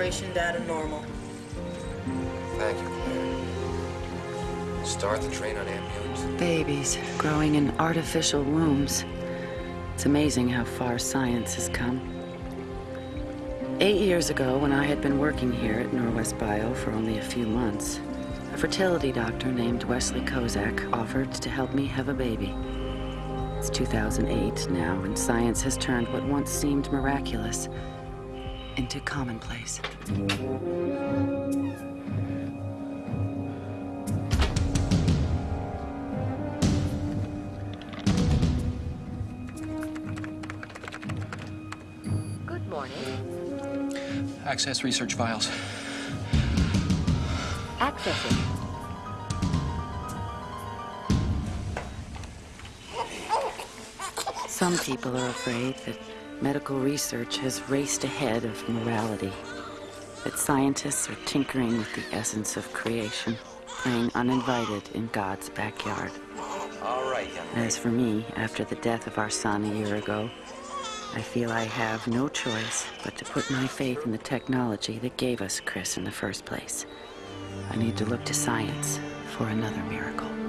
Separation data normal. Thank you, Claire. Start the train on ambulances. Babies growing in artificial wombs. It's amazing how far science has come. Eight years ago, when I had been working here at Norwest Bio for only a few months, a fertility doctor named Wesley Kozak offered to help me have a baby. It's 2008 now, and science has turned what once seemed miraculous into commonplace. Good morning. Access research files. Accessing. Some people are afraid that medical research has raced ahead of morality, that scientists are tinkering with the essence of creation, playing uninvited in God's backyard. All right, As for me, after the death of our son a year ago, I feel I have no choice but to put my faith in the technology that gave us Chris in the first place. I need to look to science for another miracle.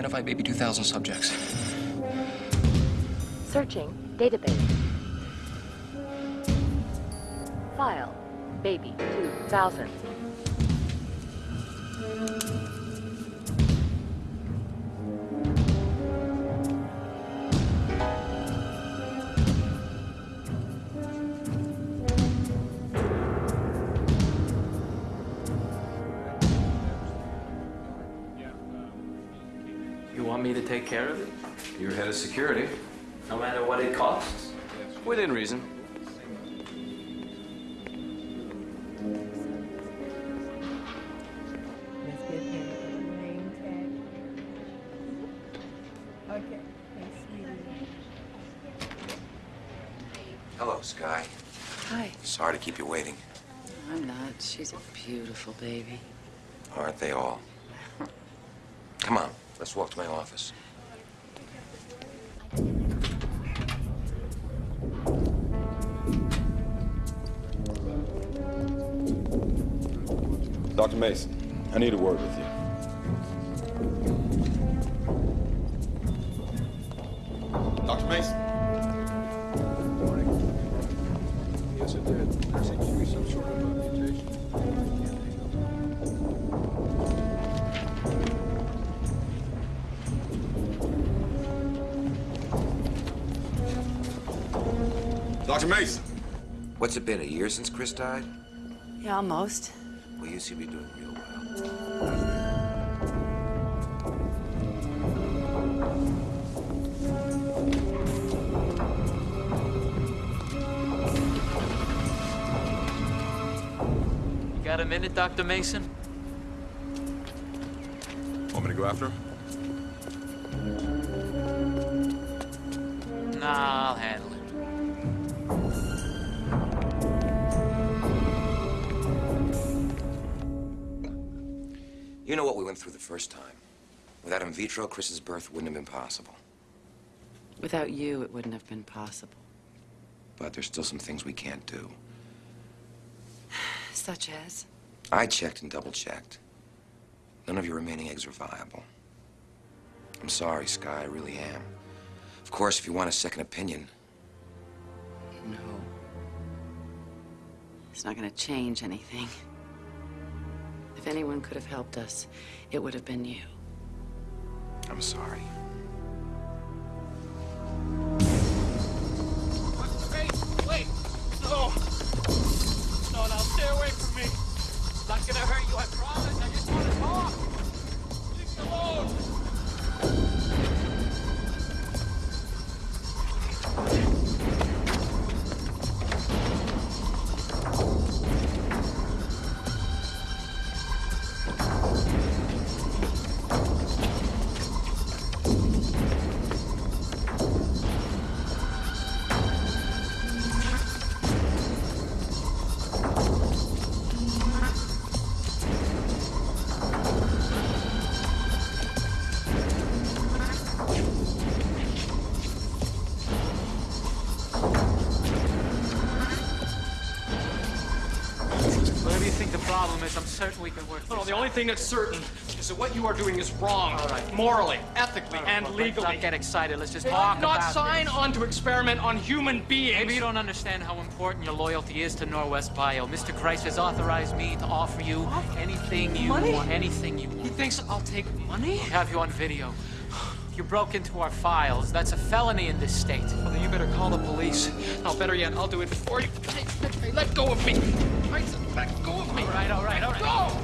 Identify baby 2000 subjects. Searching database. File. Baby 2000. Me to take care of it? You're head of security. No matter what it costs? Within reason. Let's get him a name tag. Okay, thanks, sweetie. Hello, Sky. Hi. Sorry to keep you waiting. I'm not. She's a beautiful baby. Aren't they all? Come on, let's walk to my office. Dr. Mason, I need a word with you. What's it been, a year since Chris died? Yeah, almost. Well, you seem to be doing real well. You got a minute, Dr. Mason? Want me to go after him? First time. Without in vitro, Chris's birth wouldn't have been possible. Without you, it wouldn't have been possible. But there's still some things we can't do. Such as? I checked and double checked. None of your remaining eggs are viable. I'm sorry, Sky, I really am. Of course, if you want a second opinion, No. It's not gonna change anything. If anyone could have helped us, it would have been you. I'm sorry. Only thing that's certain is that what you are doing is wrong. Right. Morally, ethically, right, and look, legally. Let's not get excited. Let's just talk not about sign this. on to experiment on human beings. Maybe you don't understand how important your loyalty is to Norwest Bio. Mr. Grice has authorized me to offer you anything you Money? want. Anything you want. He thinks I'll take money? We have you on video. You broke into our files. That's a felony in this state. Well, then you better call the police. No, better yet, I'll do it for you. Hey, hey, let go of me. Let go of me. All right, all right, all right. Go!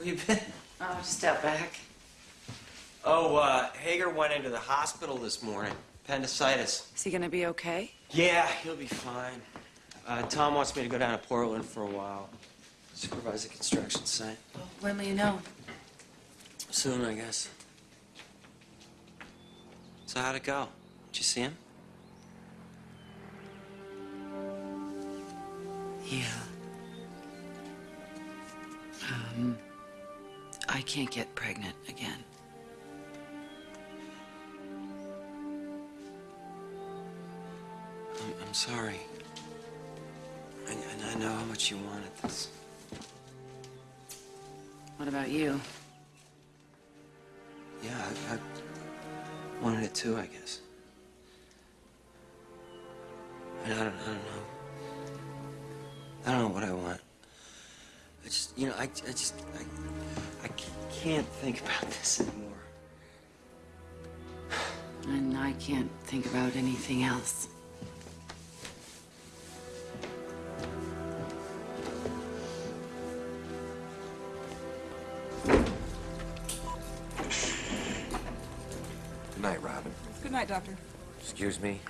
Where you been? Oh, just out back. Oh, uh, Hager went into the hospital this morning. Appendicitis. Is he gonna be okay? Yeah, he'll be fine. Uh, Tom wants me to go down to Portland for a while. Supervise the construction site. When will you know? Soon, I guess. So how'd it go? Did you see him? Yeah. Um, I can't get pregnant again. I'm, I'm sorry. And, and I know how much you wanted this. What about you? Yeah, I, I wanted it too, I guess. And I don't, I don't know. I don't know what I want. I just, you know, I, I just, I, I can't think about this anymore. And I can't think about anything else. Good night, Robin. Good night, Doctor. Excuse me.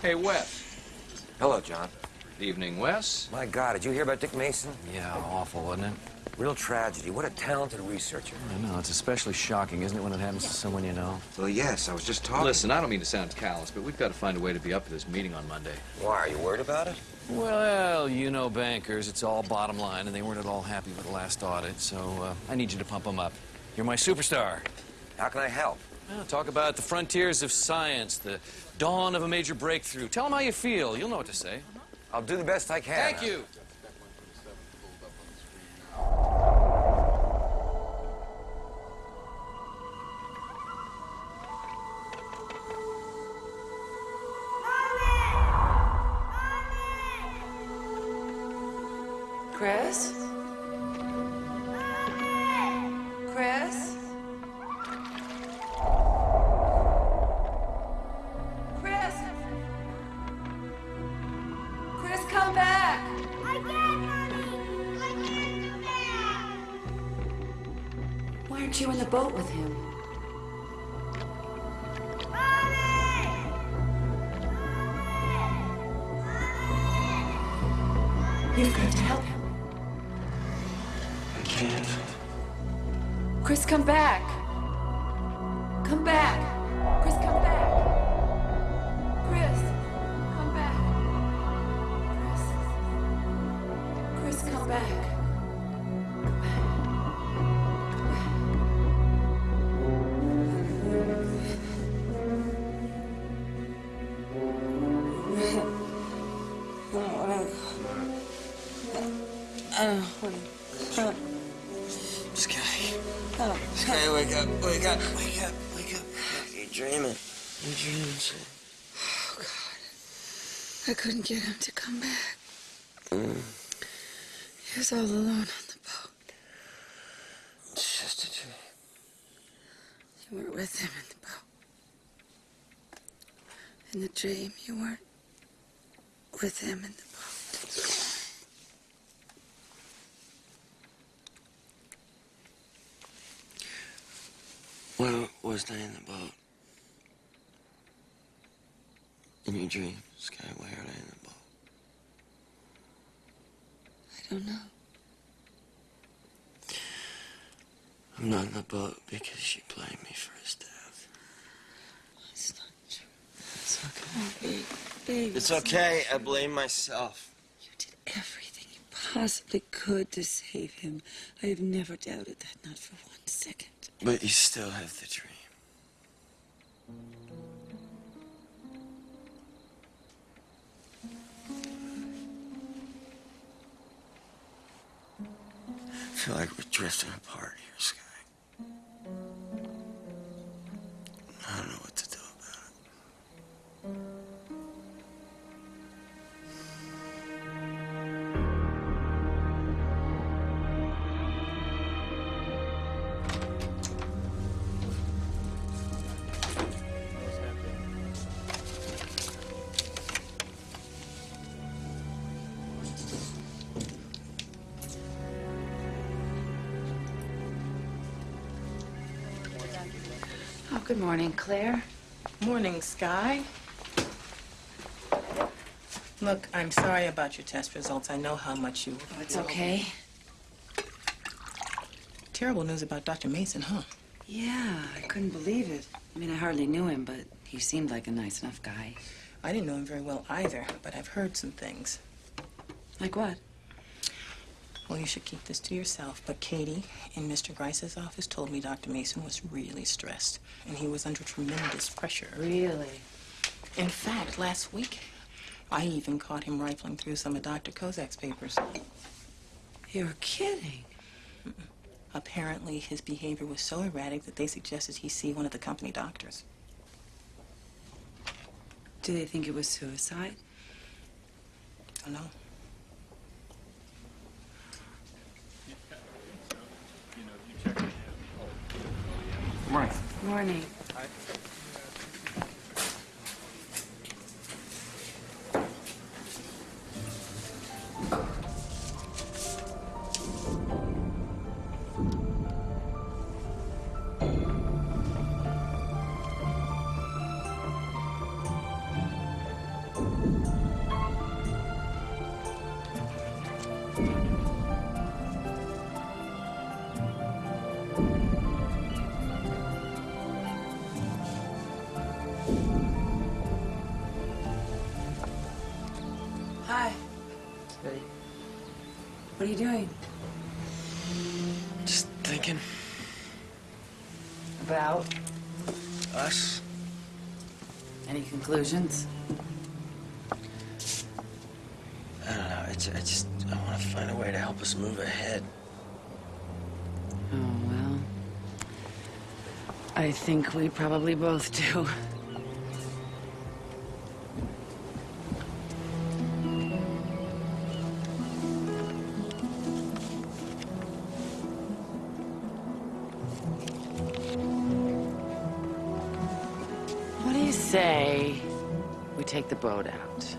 Hey, Wes. Hello, John. Evening, Wes. My God, did you hear about Dick Mason? Yeah, awful, wasn't it? Real tragedy. What a talented researcher. I know, it's especially shocking, isn't it, when it happens to someone you know? Well, yes, I was just talking. Listen, I don't mean to sound callous, but we've got to find a way to be up for this meeting on Monday. Why, are you worried about it? Well, you know bankers, it's all bottom line, and they weren't at all happy with the last audit, so uh, I need you to pump them up. You're my superstar. How can I help? Well, talk about the frontiers of science, the dawn of a major breakthrough. Tell them how you feel. You'll know what to say. I'll do the best I can. Thank you. Aren't you in the boat with him? You've got to help him. I can't. Chris, come back. Couldn't get him to come back. Mm. He was all alone on the boat. It's just a dream. You weren't with him in the boat. In the dream, you weren't with him in the boat. Where was I in the boat? In your dream, Sky, where are I in the boat? I don't know. I'm not in the boat because she blamed me for his death. It's not true. It's okay. Babe, babe. It's okay. I blame myself. You did everything you possibly could to save him. I have never doubted that, not for one second. But you still have the dream. Feel like we're drifting apart here, Sky. I don't know what to do about it. Good morning, Claire. Morning, Sky. Look, I'm sorry about your test results. I know how much you. Oh, it's okay. Terrible news about Dr. Mason, huh? Yeah, I couldn't believe it. I mean, I hardly knew him, but he seemed like a nice enough guy. I didn't know him very well either, but I've heard some things. Like what? Well, you should keep this to yourself, but Katie in Mr. Grice's office told me Dr. Mason was really stressed, and he was under tremendous pressure. Really? In fact, last week, I even caught him rifling through some of Dr. Kozak's papers. You're kidding. Apparently, his behavior was so erratic that they suggested he see one of the company doctors. Do they think it was suicide? I don't know. Morning. Morning. Conclusions? I don't know. It's, I just, I want to find a way to help us move ahead. Oh, well. I think we probably both do. boat out.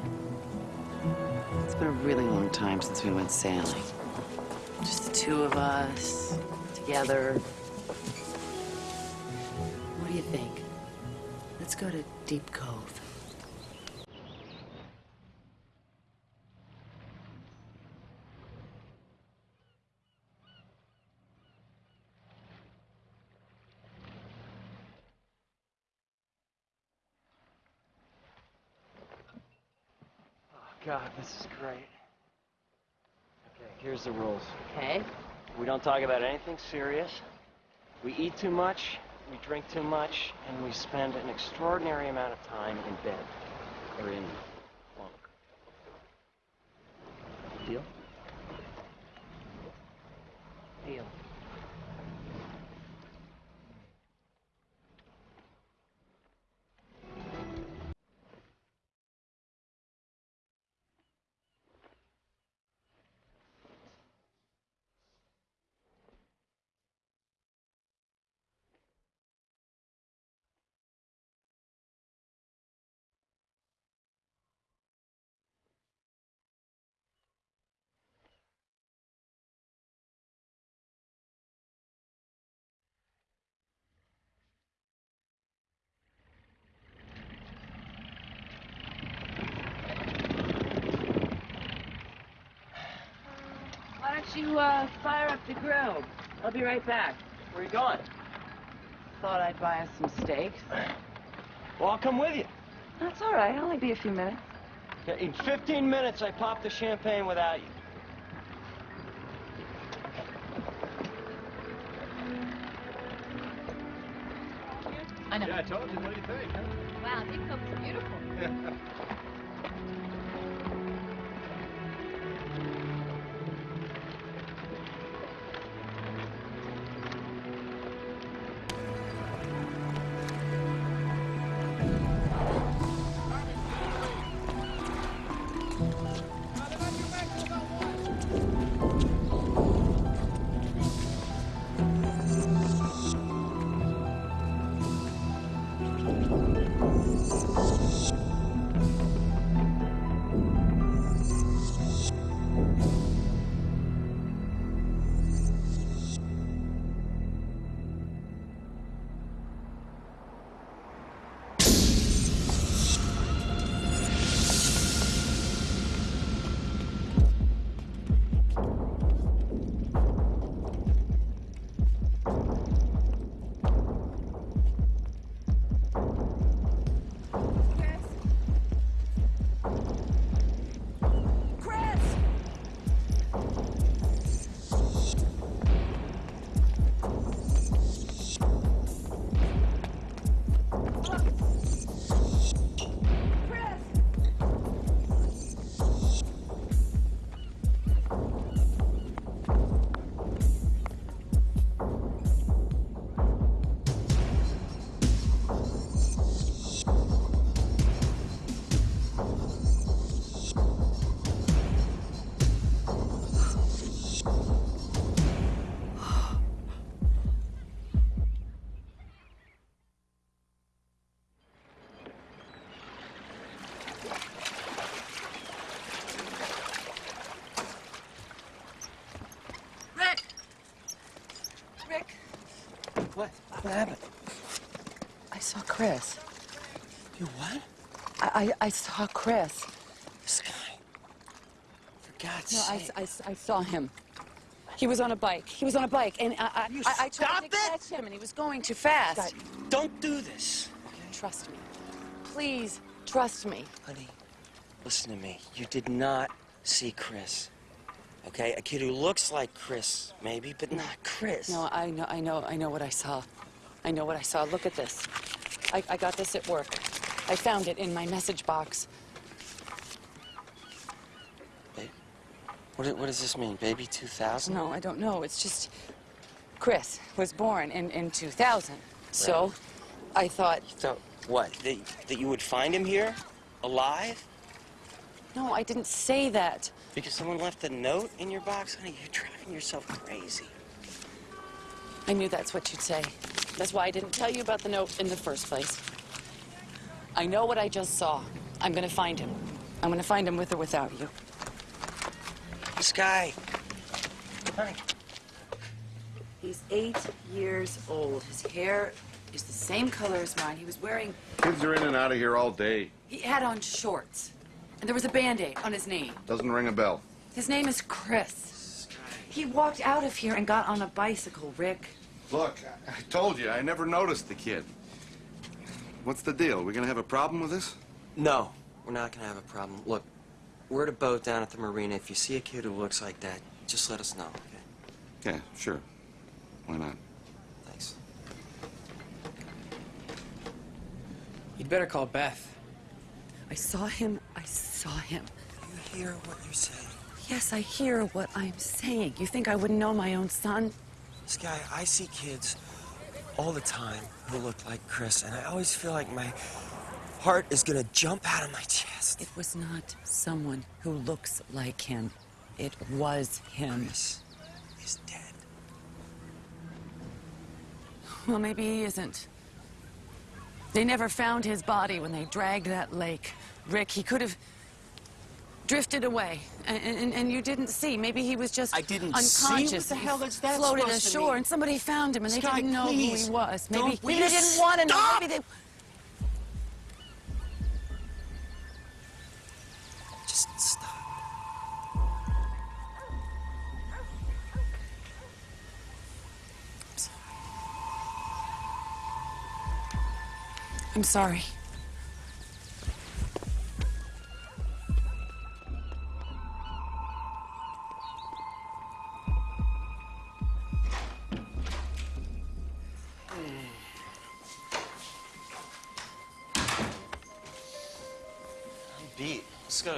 It's been a really long time since we went sailing. Just the two of us, together. What do you think? Let's go to Deep Cove. This is great. Okay, here's the rules. Okay. We don't talk about anything serious. We eat too much, we drink too much, and we spend an extraordinary amount of time in bed or in bunk. Deal? Deal. You, uh, fire up the grill? I'll be right back. Where are you going? Thought I'd buy us some steaks. Well, I'll come with you. That's all right. I'll only be a few minutes. Okay, in 15 minutes, I pop the champagne without you. I know. Yeah, I told you. What do you think? Huh? Wow, Deep Cove is beautiful. I, I, I saw Chris. Sky. For God's No, I, sake. I, I saw him. He was on a bike. He was on a bike, and I, I, I, I tried to it! catch him, and he was going too fast. Don't do this. Trust me. Please, trust me. Honey, listen to me. You did not see Chris. Okay? A kid who looks like Chris, maybe, but not Chris. No, I know, I know, I know what I saw. I know what I saw. Look at this. I, I got this at work. I found it in my message box. What, what does this mean? Baby 2000? No, I don't know. It's just Chris was born in, in 2000. So I thought, You thought, what? That, that you would find him here? Alive? no, I didn't say that. Because someone left a note in your box? Honey, you're driving yourself crazy. I knew that's what you'd say. That's why I didn't tell you about the note in the first place. I know what I just saw. I'm gonna find him. I'm gonna find him with or without you. Sky. Honey. He's eight years old. His hair is the same color as mine. He was wearing, Kids are in and out of here all day. he had on shorts. And there was a band-aid on his knee. Doesn't ring a bell. His name is Chris. He walked out of here and got on a bicycle, Rick. Look, I, I told you, I never noticed the kid. What's the deal? We're gonna have a problem with this? No, we're not gonna have a problem. Look, we're at a boat down at the marina. If you see a kid who looks like that, just let us know, okay? Yeah, sure. Why not? Thanks. You'd better call Beth. I saw him. I saw him. You hear what you're saying? Yes, I hear what I'm saying. You think I wouldn't know my own son? Sky, I see kids all the time who looked like Chris, and I always feel like my heart is gonna jump out of my chest. It was not someone who looks like him. It was him. Chris is dead. Well, maybe he isn't. They never found his body when they dragged that lake. Rick, he could have drifted away, and, and, and you didn't see. Maybe he was just I didn't see? unconscious. What the hell is that Floated supposed to ashore, mean? and somebody found him, and they didn't know who he was. Maybe Don't- will they didn't want to know. Maybe they. Just stop. I'm sorry. I'm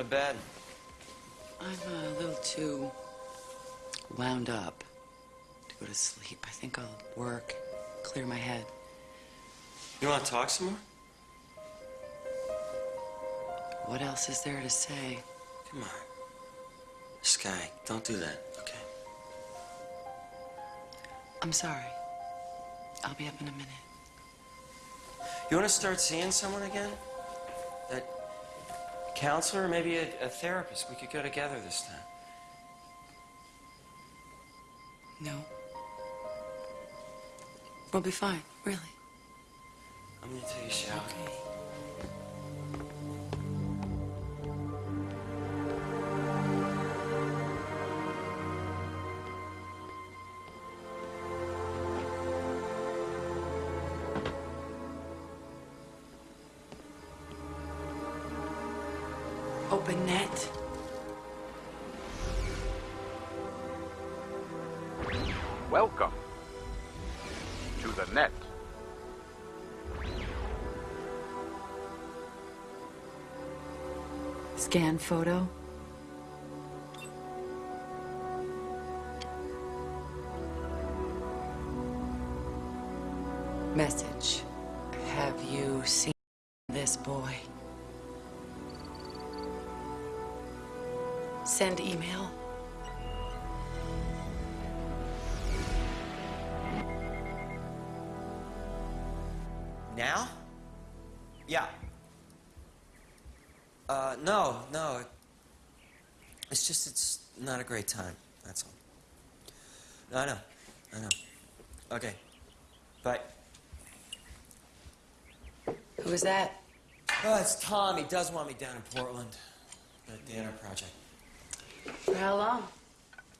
bed. I'm a little too wound up to go to sleep. I think I'll work, clear my head. You wanna talk some more? What else is there to say? Come on. Sky, don't do that, okay? I'm sorry. I'll be up in a minute. You wanna start seeing someone again? Counselor, maybe a, a therapist. We could go together this time. No. We'll be fine, really. I'm gonna take a shower. Open Scan photo. It's just, it's not a great time. That's all. I know. I know. Okay. Bye. Who is that? Oh, it's Tom. He does want me down in Portland. The Danner Project. For how long?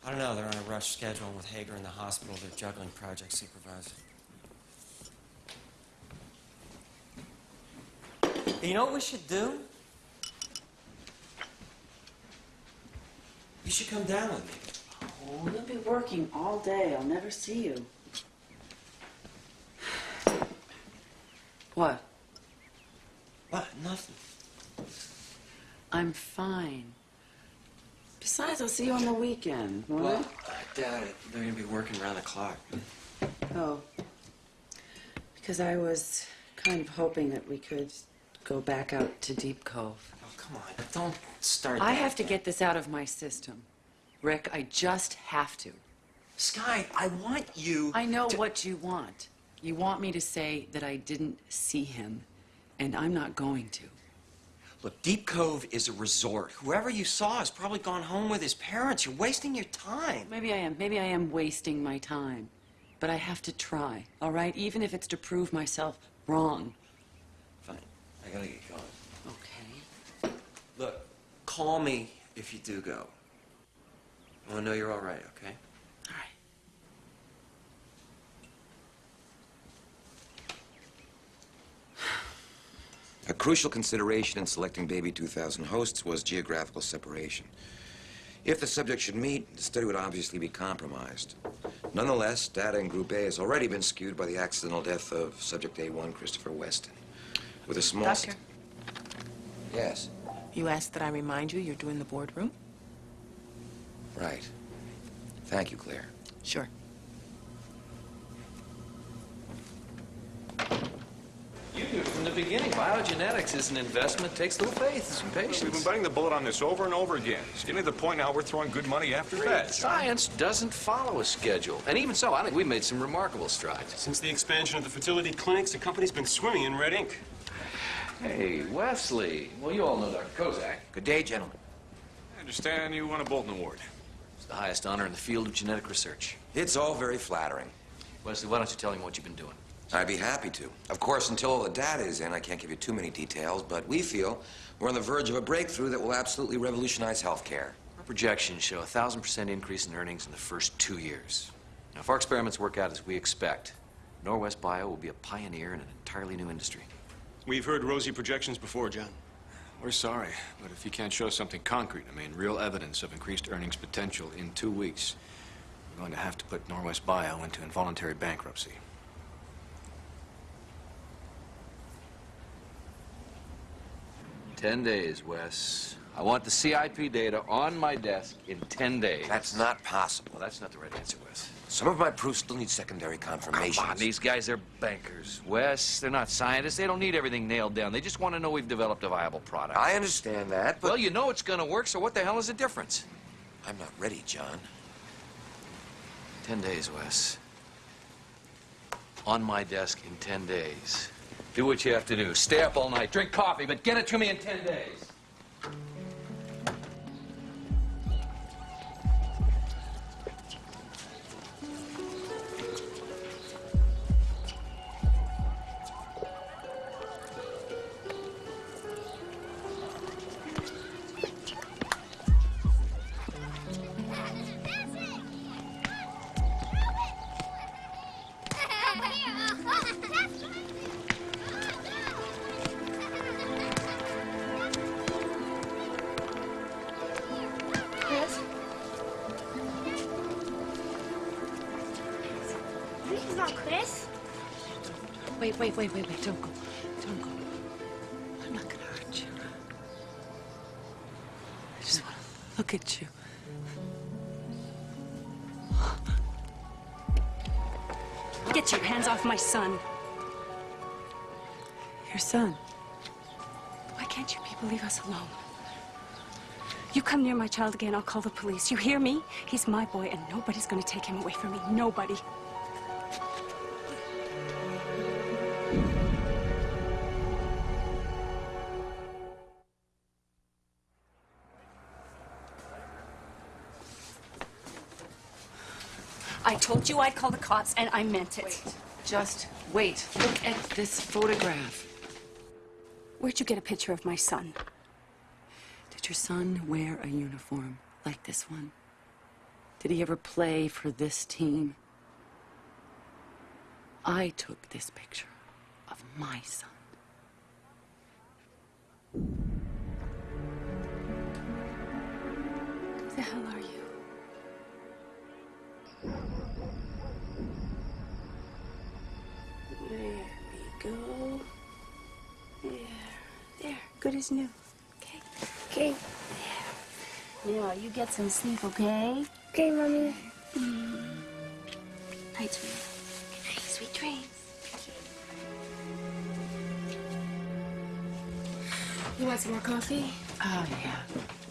I don't know. They're on a rush schedule with Hager in the hospital. They're juggling project supervisor. You know what we should do? You should come down with me. Oh, you'll be working all day. I'll never see you. What? What? Nothing. I'm fine. Besides, I'll see you on the weekend, won't Well, I doubt it. They're gonna be working around the clock. Oh. Because I was kind of hoping that we could go back out to Deep Cove. Come on. Don't start I that. have to get this out of my system. Rick, I just have to. Sky, I want you. I know to- what you want. You want me to say that I didn't see him, and I'm not going to. Look, Deep Cove is a resort. Whoever you saw has probably gone home with his parents. You're wasting your time. Maybe I am. Maybe I am wasting my time. but I have to try, all right? Even if it's to prove myself wrong. Fine. I gotta get going. Okay. Look, call me if you do go. I want to know you're all right, okay? All right. A crucial consideration in selecting Baby 2000 hosts was geographical separation. If the subject should meet, the study would obviously be compromised. Nonetheless, data in Group A has already been skewed by the accidental death of subject A1, Christopher Weston. With a small... Doctor, Yes, you asked that I remind you you're doing the boardroom? right. Thank you, Claire. Sure. You knew from the beginning, biogenetics is an investment, takes a little faith, and some patience. We've been biting the bullet on this over and over again. It's getting to the point now we're throwing good money after bad. Science doesn't follow a schedule. And even so, I think we've made some remarkable strides. Since the expansion of the fertility clinics, the company's been swimming in red ink. Hey, Wesley. Well, you all know Dr. Kozak. Good day, gentlemen. I understand you won a Bolton Award. It's the highest honor in the field of genetic research. It's all very flattering. Wesley, why don't you tell him what you've been doing? I'd be happy to. Of course, until all the data is in, I can't give you too many details, but we feel we're on the verge of a breakthrough that will absolutely revolutionize healthcare. Our projections show a thousand percent increase in earnings in the first two years. Now, if our experiments work out as we expect, Norwest Bio will be a pioneer in an entirely new industry. We've heard rosy projections before, John. We're sorry, but if you can't show something concrete, I mean, real evidence of increased earnings potential in two weeks, we're going to have to put Norwest Bio into involuntary bankruptcy. Ten days, Wes. I want the CIP data on my desk in ten days. That's not possible. That's not the right answer, Wes. Some of my proofs still need secondary confirmation. Come on, these guys are bankers. Wes, they're not scientists. They don't need everything nailed down. They just want to know we've developed a viable product. I understand that, but Well, you know it's going to work, so what the hell is the difference? I'm not ready, John. Ten days, Wes. On my desk in ten days. Do what you have to do. Stay up all night, drink coffee, but get it to me in ten days. Child again, I'll call the police. You hear me? He's my boy, and nobody's gonna take him away from me. Nobody. I told you I'd call the cops, and I meant it. Just wait. Look at this photograph. Where'd you get a picture of my son? Did your son wear a uniform like this one? Did he ever play for this team? I took this picture of my son. Who the hell are you? There we go. There. There. Good as new. Now, you get some sleep, okay? Okay, Mommy. Mm. Night, sweetie. Good night, sweet dreams. You want some more coffee? Oh, yeah.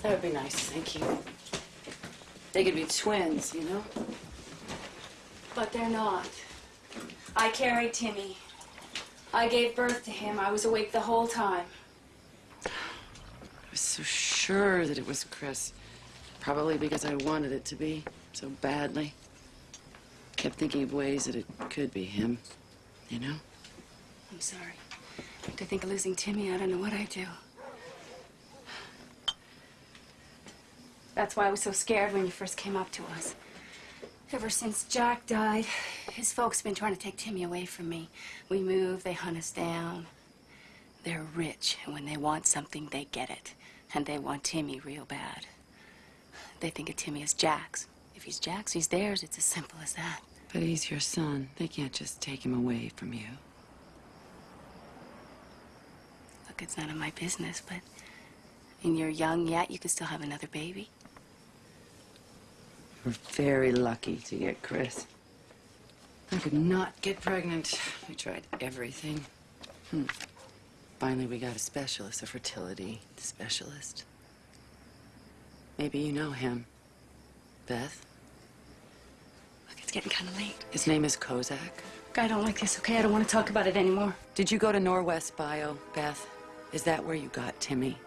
That would be nice, thank you. They could be twins, you know? But they're not. I carried Timmy. I gave birth to him. I was awake the whole time. I was so sure that it was Chris. Probably because I wanted it to be so badly. Kept thinking of ways that it could be him, you know? I'm sorry. To think of losing Timmy, I don't know what I'd do. That's why I was so scared when you first came up to us. Ever since Jack died, his folks have been trying to take Timmy away from me. We move, they hunt us down. They're rich, and when they want something, they get it. And they want Timmy real bad. They think of Timmy as Jack's. If he's Jack's, he's theirs. It's as simple as that. But he's your son. They can't just take him away from you. Look, it's none of my business, but... And you're young yet, you could still have another baby. We're very lucky to get Chris. I could not get pregnant. We tried everything. Hmm. Finally, we got a specialist, a fertility specialist. Maybe you know him. Beth? Look, it's getting kind of late. His name is Kozak. I don't like this, okay? I don't want to talk about it anymore. Did you go to Norwest Bio, Beth? Is that where you got Timmy?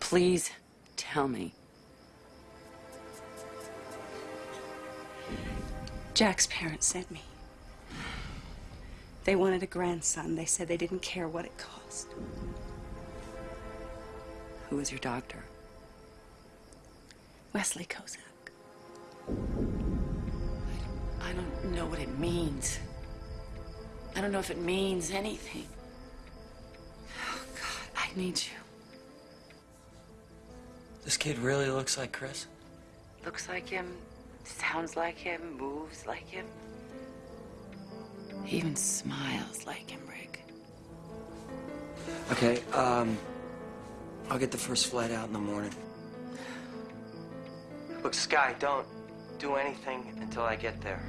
Please tell me. Jack's parents sent me. They wanted a grandson. They said they didn't care what it cost. Who was your doctor? Wesley Kozak. I don't know what it means. I don't know if it means anything. Oh, God, I need you. This kid really looks like Chris? Looks like him, sounds like him, moves like him. He even smiles like him, Rick. Okay, um, I'll get the first flight out in the morning. Look, Sky, don't do anything until I get there.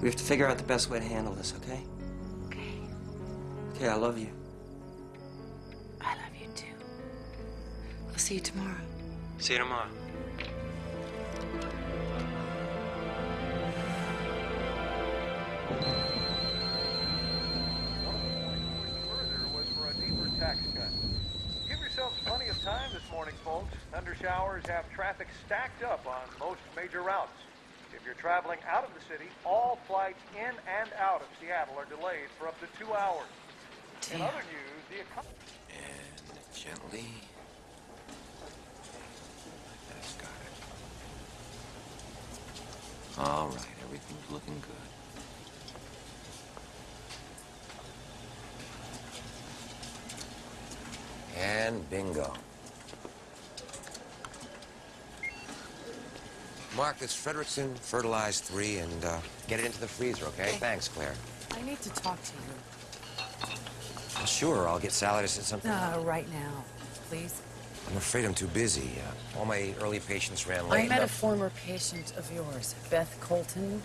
We have to figure out the best way to handle this, okay? Okay. Okay, I love you. I love you too. I'll see you tomorrow. See you tomorrow. Thunder showers have traffic stacked up on most major routes. If you're traveling out of the city, all flights in and out of Seattle are delayed for up to two hours. In other news, the economy... And gently. That's got it. All right, everything's looking good. And bingo. Mark, this Frederickson fertilized three and uh, get it into the freezer, okay? Thanks, Claire. I need to talk to you. Well, sure, I'll get Sally to set something. Uh, right now, please. I'm afraid I'm too busy. Uh, all my early patients ran late. I met a former patient of yours, Beth Colton.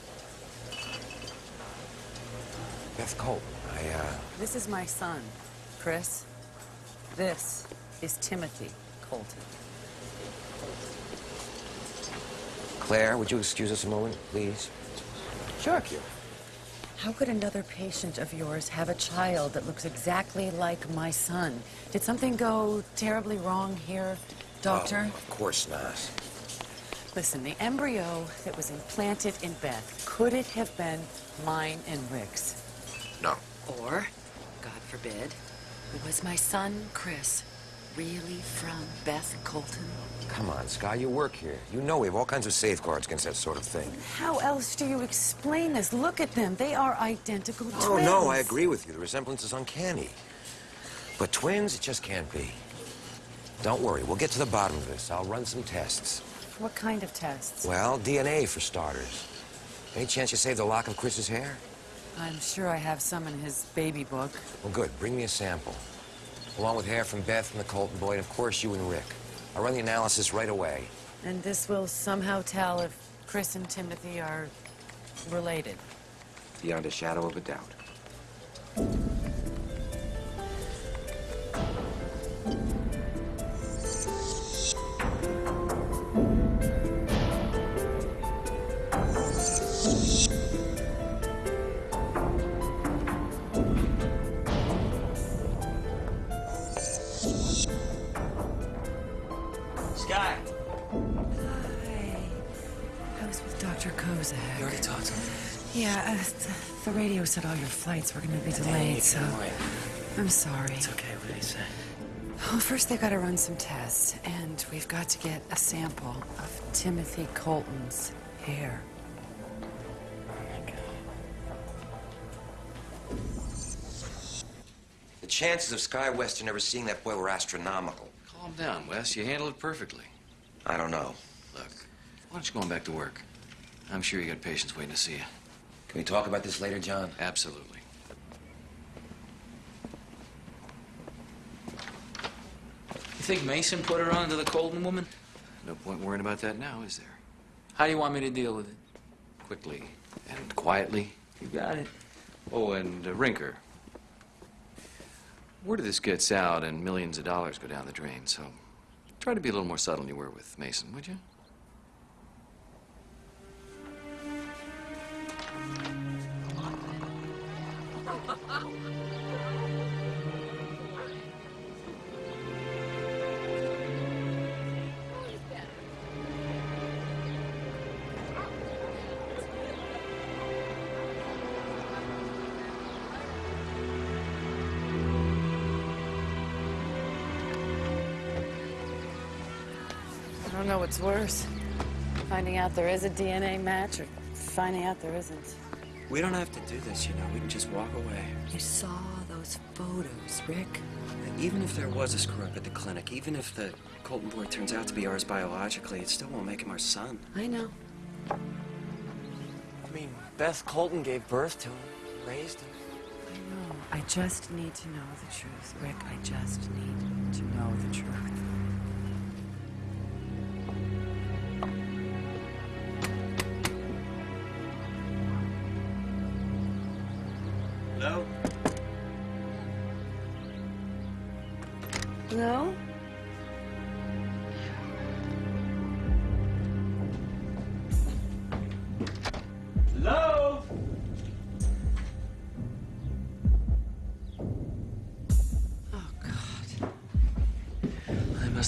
Beth Colton, I, uh... This is my son, Chris. This is Timothy Colton. Claire, would you excuse us a moment, please? Sure. How could another patient of yours have a child that looks exactly like my son? Did something go terribly wrong here, doctor? Oh, of course not. Listen, the embryo that was implanted in Beth, could it have been mine and Rick's? No. Or, God forbid, it was my son, Chris, really from Beth Colton? Come on, Sky, you work here. You know we have all kinds of safeguards against that sort of thing. How else do you explain this? Look at them. They are identical twins. Oh, no, I agree with you. The resemblance is uncanny. But twins, it just can't be. Don't worry, we'll get to the bottom of this. I'll run some tests. What kind of tests? Well, DNA for starters. Any chance you saved a lock of Chris's hair? I'm sure I have some in his baby book. Well, good. Bring me a sample. Along with hair from Beth and the Colton boy, and of course you and Rick. I'll run the analysis right away. And this will somehow tell if Chris and Timothy are related. Beyond a shadow of a doubt. Radio said all your flights were going to be delayed, so I'm sorry. It's okay. What did he say? Well, first they got to run some tests, and we've got to get a sample of Timothy Colton's hair. The chances of Sky Weston ever seeing that boy were astronomical. Calm down, Wes. You handled it perfectly. I don't know. Look, why don't you go on back to work? I'm sure you got patients waiting to see you. Can we talk about this later, John? Absolutely. You think Mason put her on to the Colton woman? No point worrying about that now, is there? How do you want me to deal with it? Quickly and quietly. You got it. Oh, and uh, Rinker. Word of this gets out and millions of dollars go down the drain, so try to be a little more subtle than you were with Mason, would you? I don't know what's worse. Finding out there is a DNA match or finding out there isn't. We don't have to do this, you know. We can just walk away. You saw those photos, Rick? Even if there was a screw up at the clinic, even if the Colton boy turns out to be ours biologically, it still won't make him our son. I know. I mean, Beth Colton gave birth to him, raised him. I know. I just need to know the truth, Rick. I just need to know the truth.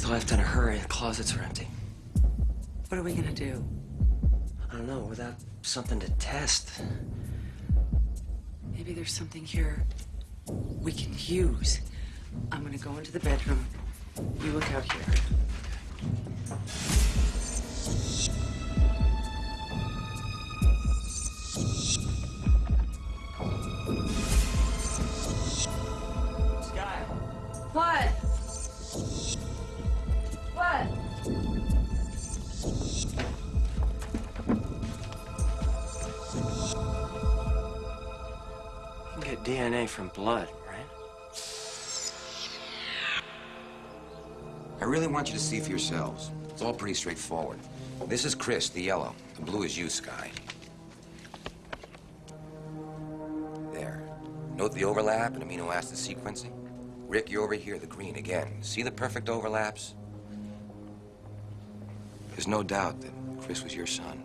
Have left in a hurry. The closets are empty. What are we gonna do? I don't know, without something to test. Maybe there's something here we can use. I'm gonna go into the bedroom. You look out here. See for yourselves. It's all pretty straightforward. This is Chris, the yellow. The blue is you, Sky. There. Note the overlap in amino acid sequencing? Rick, you're over here, the green again. See the perfect overlaps? There's no doubt that Chris was your son.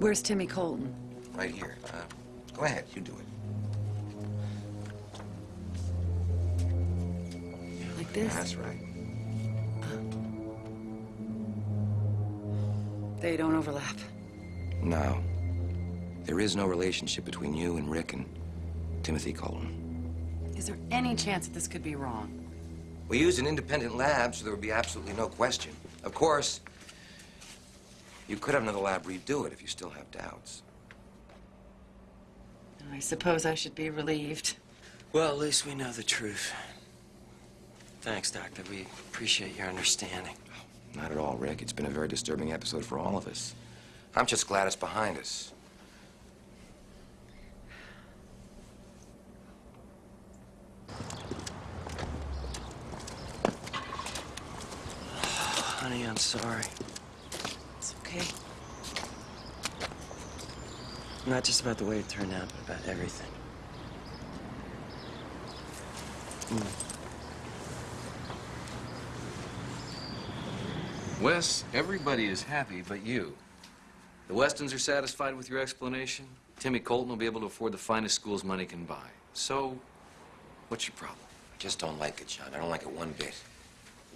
Where's Timmy Colton? Right here. Uh, go ahead, you do it. Like this? That's right. They don't overlap. No. There is no relationship between you and Rick and Timothy Colton. Is there any chance that this could be wrong? We used an independent lab, so there would be absolutely no question. Of course, you could have another lab redo it if you still have doubts. I suppose I should be relieved. Well, at least we know the truth. Thanks, Doctor. We appreciate your understanding. Not at all, Rick. It's been a very disturbing episode for all of us. I'm just glad it's behind us. Honey, I'm sorry. It's okay. Not just about the way it turned out, but about everything. Mm. Wes, everybody is happy but you. The Westons are satisfied with your explanation. Timmy Colton will be able to afford the finest schools money can buy. So, what's your problem? I just don't like it, John. I don't like it one bit.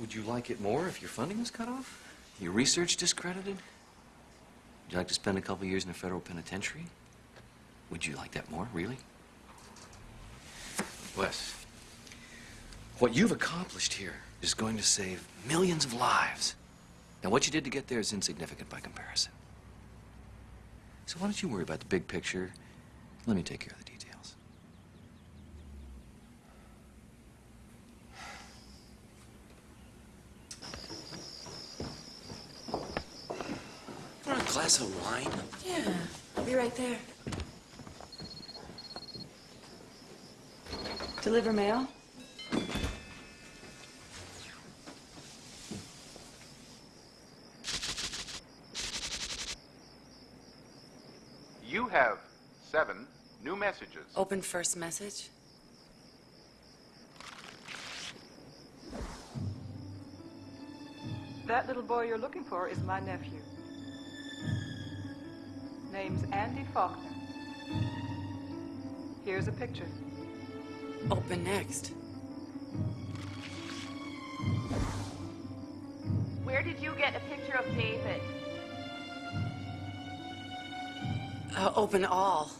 Would you like it more if your funding was cut off? Your research discredited? Would you like to spend a couple years in a federal penitentiary? Would you like that more, really? Wes, what you've accomplished here is going to save millions of lives. Now, what you did to get there is insignificant by comparison. So why don't you worry about the big picture? Let me take care of the details. Want a glass of wine? Yeah, I'll be right there. Deliver mail? You have seven new messages. Open first message. That little boy you're looking for is my nephew. Name's Andy Faulkner. Here's a picture. Open next. Where did you get a picture of David? Uh, open all.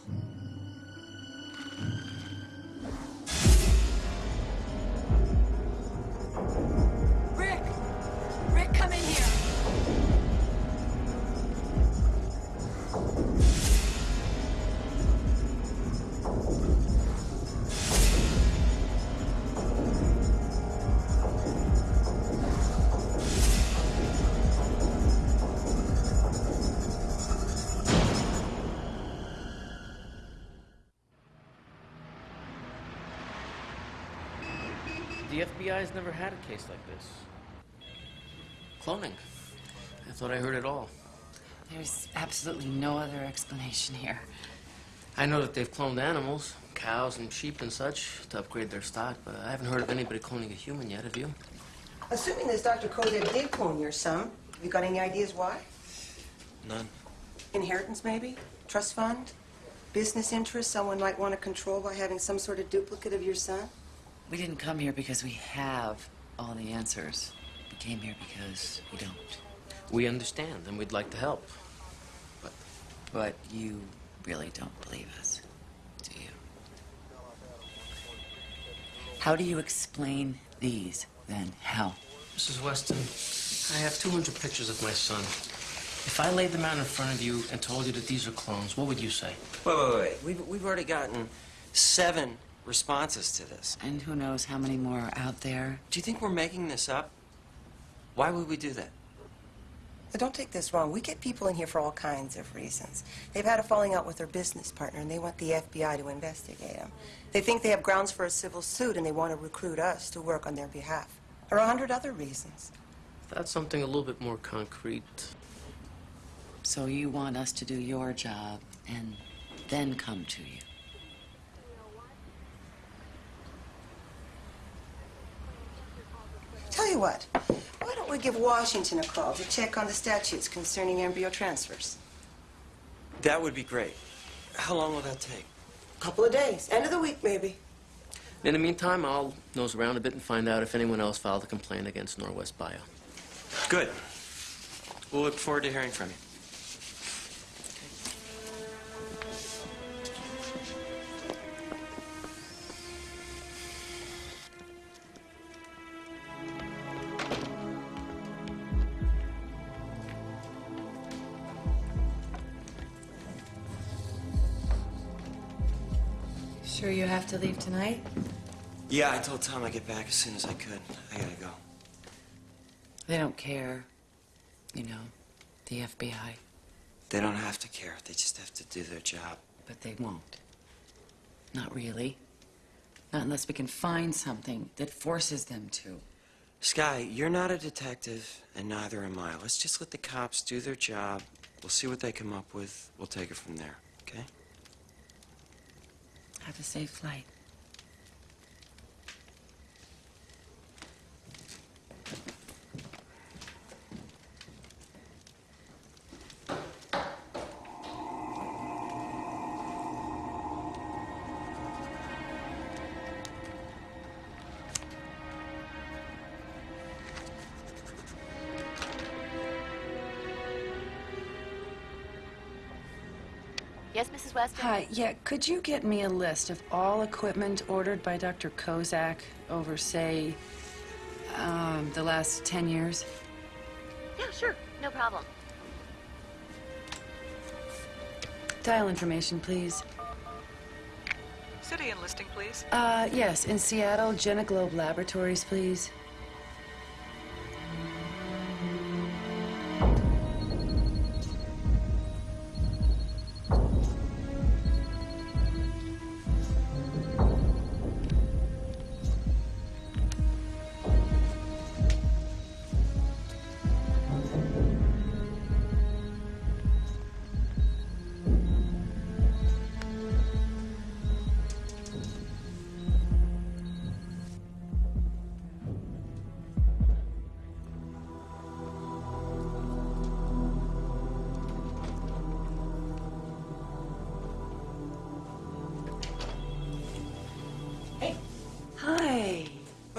Never had a case like this. Cloning. I thought I heard it all. There's absolutely no other explanation here. I know that they've cloned animals, cows and sheep and such, to upgrade their stock, but I haven't heard of anybody cloning a human yet, have you? Assuming this Dr. Kozak did clone your son, have you got any ideas why? None. Inheritance, maybe? Trust fund? Business interests someone might want to control by having some sort of duplicate of your son? We didn't come here because we have all the answers. We came here because we don't. We understand, and we'd like to help. But, but you really don't believe us, do you? How do you explain these, then? How? Mrs. Weston, I have 200 pictures of my son. If I laid them out in front of you and told you that these are clones, what would you say? Wait, wait, wait. We've, we've already gotten seven responses to this. And who knows how many more are out there? Do you think we're making this up? Why would we do that? Now, don't take this wrong. We get people in here for all kinds of reasons. They've had a falling out with their business partner, and they want the FBI to investigate them. They think they have grounds for a civil suit, and they want to recruit us to work on their behalf. Or a hundred other reasons. That's something a little bit more concrete. So you want us to do your job and then come to you? Tell you what, why don't we give Washington a call to check on the statutes concerning embryo transfers? That would be great. How long will that take? A couple of days. End of the week, maybe. In the meantime, I'll nose around a bit and find out if anyone else filed a complaint against Norwest Bio. Good. We'll look forward to hearing from you. Have to leave tonight? Yeah, I told Tom I'd get back as soon as I could. I gotta go. They don't care. You know, the FBI. They don't have to care. They just have to do their job. But they won't. Not really. Not unless we can find something that forces them to. Sky, you're not a detective, and neither am I. Let's just let the cops do their job. We'll see what they come up with. We'll take it from there, okay? Have a safe flight. Yes, Hi, yeah, could you get me a list of all equipment ordered by Dr. Kozak over, say, um, the last 10 years? Yeah, sure. No problem. Dial information, please. City enlisting, please. Uh, yes, in Seattle, Genoglobe Laboratories, please.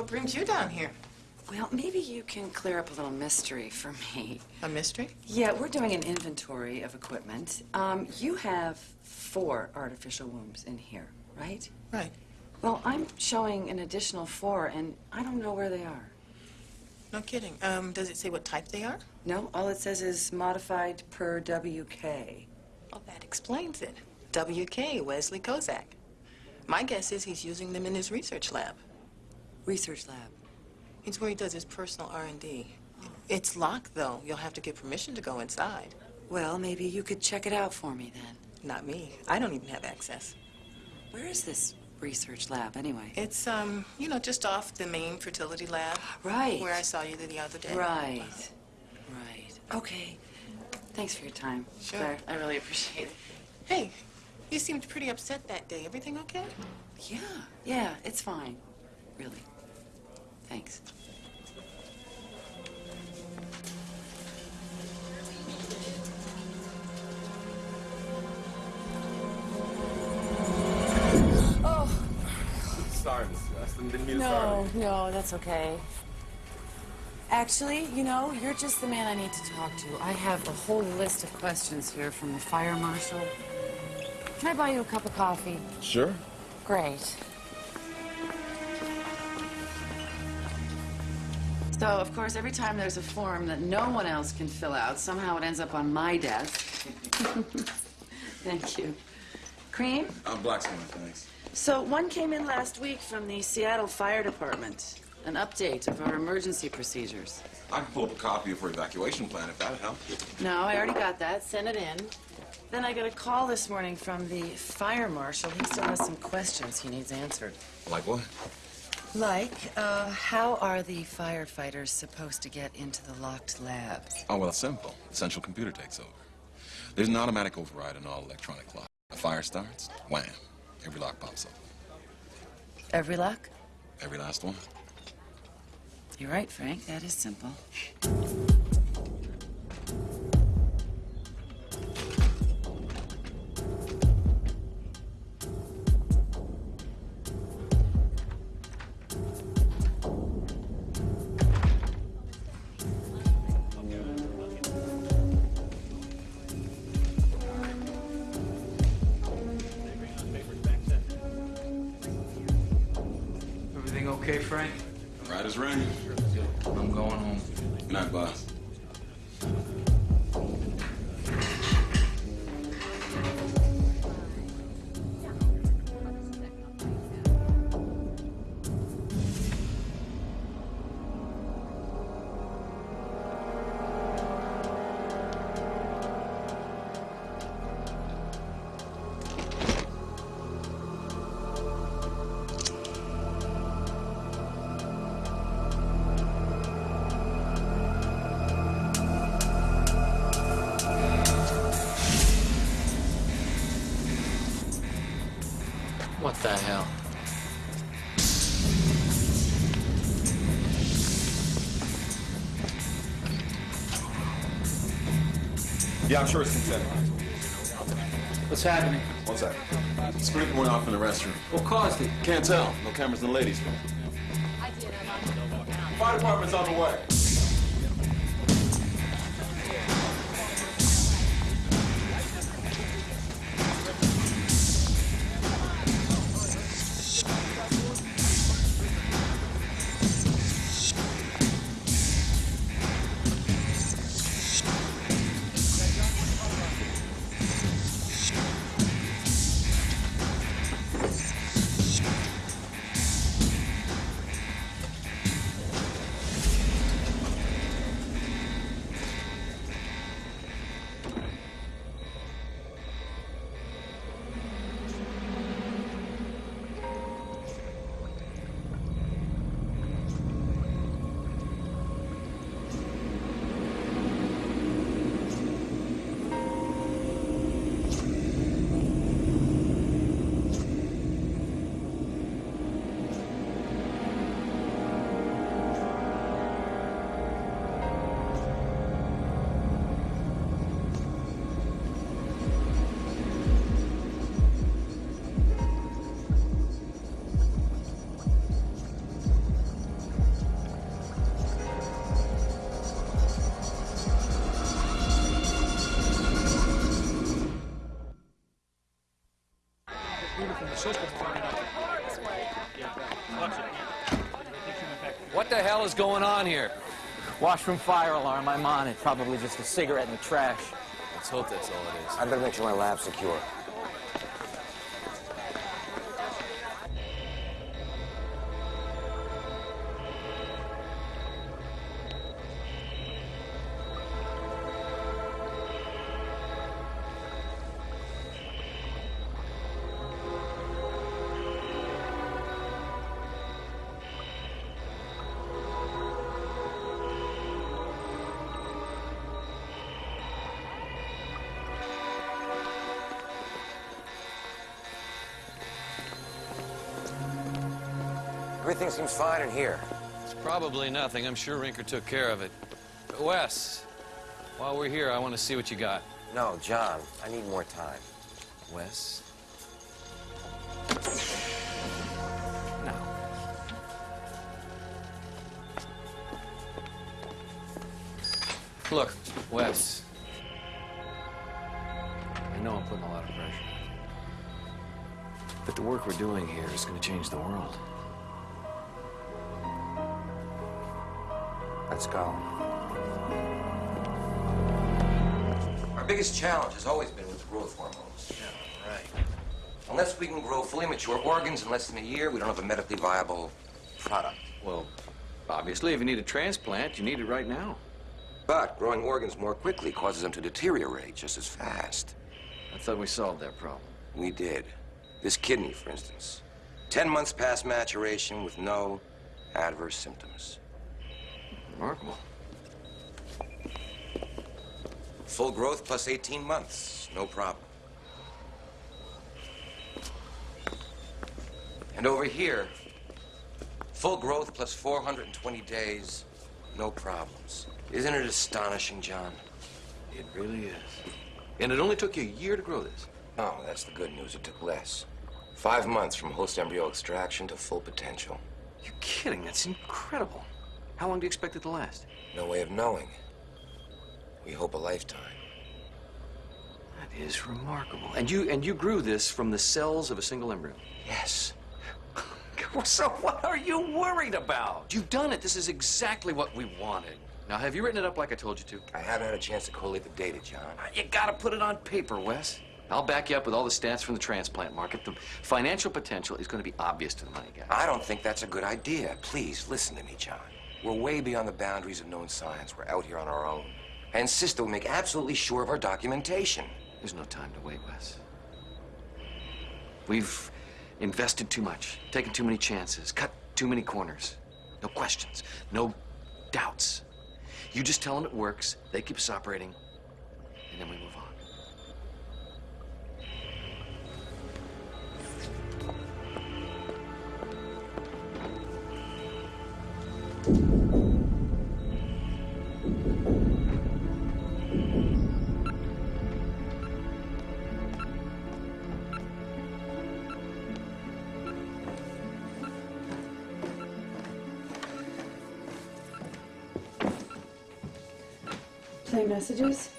What brings you down here? Well, maybe you can clear up a little mystery for me. A mystery? Yeah, we're doing an inventory of equipment. Um, you have four artificial wombs in here, right? Right. Well, I'm showing an additional four, and I don't know where they are. No kidding. Um, does it say what type they are? No, all it says is modified per WK. Well, that explains it. WK, Wesley Kozak. My guess is he's using them in his research lab. Research lab? It's where he does his personal R&D. It's locked, though. You'll have to get permission to go inside. Well, maybe you could check it out for me then. Not me. I don't even have access. Where is this research lab, anyway? It's, um, you know, just off the main fertility lab. Right. Where I saw you the other day. Right. Right. Okay. Thanks for your time. Sure. Claire. I really appreciate it. Hey, you seemed pretty upset that day. Everything okay? Yeah, yeah, it's fine. Really. Thanks. Oh. Sorry, Mr. Weston. Didn't mean to No, no, that's okay. Actually, you know, you're just the man I need to talk to. I have a whole list of questions here from the fire marshal. Can I buy you a cup of coffee? Sure. Great. So, of course, every time there's a form that no one else can fill out, somehow it ends up on my desk. Thank you. Cream? I'm blacksmith, thanks. So, one came in last week from the Seattle Fire Department. An update of our emergency procedures. I can pull up a copy of her evacuation plan if that'd help. No, I already got that. Send it in. Then I got a call this morning from the fire marshal. He still has some questions he needs answered. Like what? Like, uh, how are the firefighters supposed to get into the locked labs? Oh, well, it's simple. The central computer takes over. There's an automatic override on all electronic locks. A fire starts, wham, every lock pops up. Every lock? Every last one. You're right, Frank. That is simple. Yeah, sure it's consent. What's happening? One sec. Scream went off in the restroom. What caused it? Can't tell. No cameras in the ladies' room. Fire department's on the way. Going on here? Washroom fire alarm. I'm on it. Probably just a cigarette in the trash. Let's hope that's all it is. I better make sure my lab's secure. Seems fine in here. It's probably nothing. I'm sure Rinker took care of it. But Wes, while we're here, I want to see what you got. No, John, I need more time. Wes? Now. Look, Wes. I know I'm putting a lot of pressure on you. But the work we're doing here is going to change the world. Let's go. Our biggest challenge has always been with the growth hormones. Yeah, right. Unless we can grow fully mature organs in less than a year, we don't have a medically viable product. Well, obviously, if you need a transplant, you need it right now. But growing organs more quickly causes them to deteriorate just as fast. I thought we solved that problem. We did. This kidney, for instance. Ten months past maturation with no adverse symptoms. Remarkable. Full growth plus 18 months, no problem. And over here, full growth plus 420 days, no problems. Isn't it astonishing, John? It really is. And it only took you a year to grow this. Oh, that's the good news. It took less. Five months from host embryo extraction to full potential. You're kidding. That's incredible. How long do you expect it to last? No way of knowing. We hope a lifetime. That is remarkable. And you and you grew this from the cells of a single embryo. Yes. so what are you worried about? You've done it. This is exactly what we wanted. Now, have you written it up like I told you to? I haven't had a chance to collate the data, John. Uh, you gotta put it on paper, Wes. I'll back you up with all the stats from the transplant market. The financial potential is going to be obvious to the money guy. I don't think that's a good idea. Please, listen to me, John. We're way beyond the boundaries of known science. We're out here on our own. I insist that we make absolutely sure of our documentation. There's no time to wait, Wes. We've invested too much, taken too many chances, cut too many corners. No questions, no doubts. You just tell them it works, they keep us operating, and then we move on. Messages?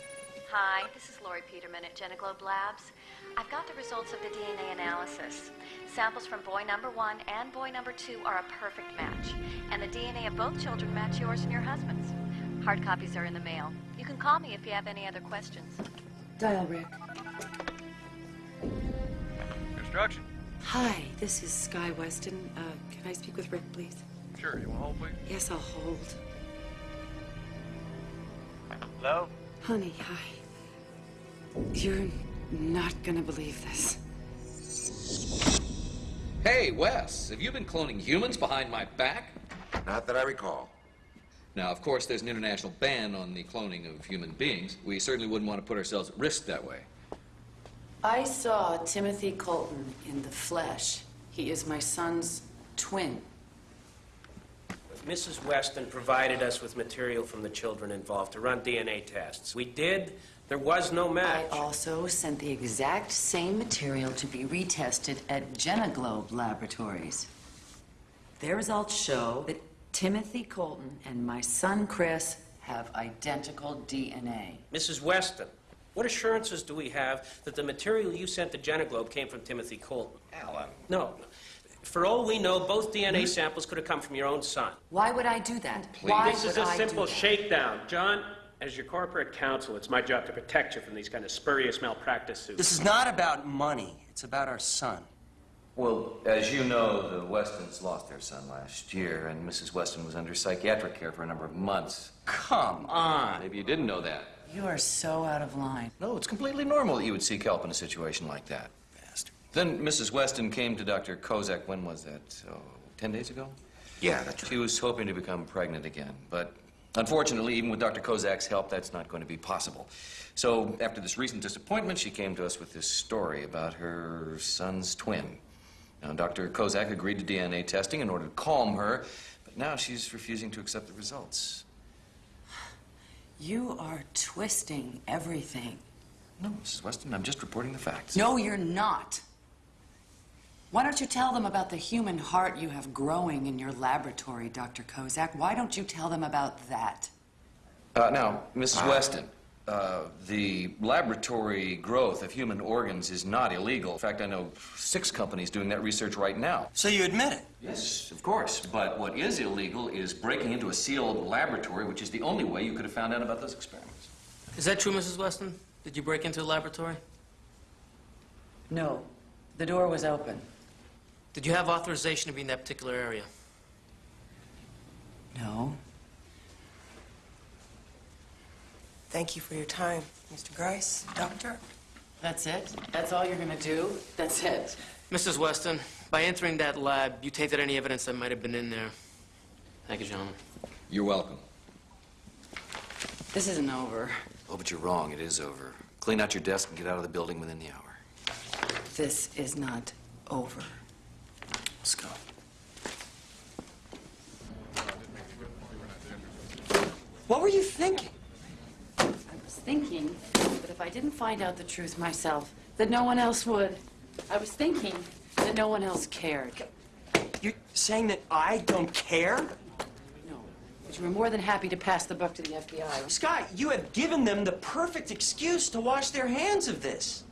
Hi, this is Lori Peterman at Genoglobe Labs. I've got the results of the DNA analysis. Samples from boy number one and boy number two are a perfect match. And the DNA of both children match yours and your husband's. Hard copies are in the mail. You can call me if you have any other questions. Dial Rick. Construction. Hi, this is Sky Weston. Uh, can I speak with Rick, please? Sure, you want to hold, please? Yes, I'll hold. Hello? Honey, hi. You're not gonna believe this. Hey, Wes, have you been cloning humans behind my back? Not that I recall. Now, of course, there's an international ban on the cloning of human beings. We certainly wouldn't want to put ourselves at risk that way. I saw Timothy Colton in the flesh. He is my son's twin. Mrs. Weston provided us with material from the children involved to run DNA tests. We did. There was no match. I also sent the exact same material to be retested at Genoglobe Laboratories. Their results show that Timothy Colton and my son Chris have identical DNA. Mrs. Weston, What assurances do we have that the material you sent to Genoglobe came from Timothy Colton? Alan. No. For all we know, both DNA hmm? samples could have come from your own son. Why would I do that? Why this would is a I do simple shakedown. John, as your corporate counsel, it's my job to protect you from these kind of spurious malpractice suits. This is not about money. It's about our son. Well, as you know, the Westons lost their son last year, and Mrs. Weston was under psychiatric care for a number of months. Come on. Maybe you didn't know that. You are so out of line. No, it's completely normal that you would seek help in a situation like that. Then Mrs. Weston came to Dr. Kozak, when was that? Oh, 10 days ago? Yeah, that's She was hoping to become pregnant again, but unfortunately, even with Dr. Kozak's help, that's not going to be possible. So after this recent disappointment, she came to us with this story about her son's twin. Now, Dr. Kozak agreed to DNA testing in order to calm her, but now she's refusing to accept the results. You are twisting everything. No, Mrs. Weston, I'm just reporting the facts. No, you're not. Why don't you tell them about the human heart you have growing in your laboratory, Dr. Kozak? Why don't you tell them about that? Uh, now, Mrs. Weston, uh, the laboratory growth of human organs is not illegal. In fact, I know six companies doing that research right now. So you admit it? Yes, of course. But what is illegal is breaking into a sealed laboratory, which is the only way you could have found out about those experiments. Is that true, Mrs. Weston? Did you break into the laboratory? No. The door was open. Did you have authorization to be in that particular area? No. Thank you for your time, Mr. Grice. Doctor? That's it? That's all you're gonna do? That's it? Mrs. Weston, by entering that lab, you tainted any evidence that might have been in there. Thank you, gentlemen. You're welcome. This isn't over. Oh, but you're wrong. It is over. Clean out your desk and get out of the building within the hour. This is not over. Let's go. What were you thinking? I was thinking that if I didn't find out the truth myself, that no one else would. I was thinking that no one else cared. You're saying that I don't care? No. But you were more than happy to pass the buck to the FBI. Scott, you have given them the perfect excuse to wash their hands of this.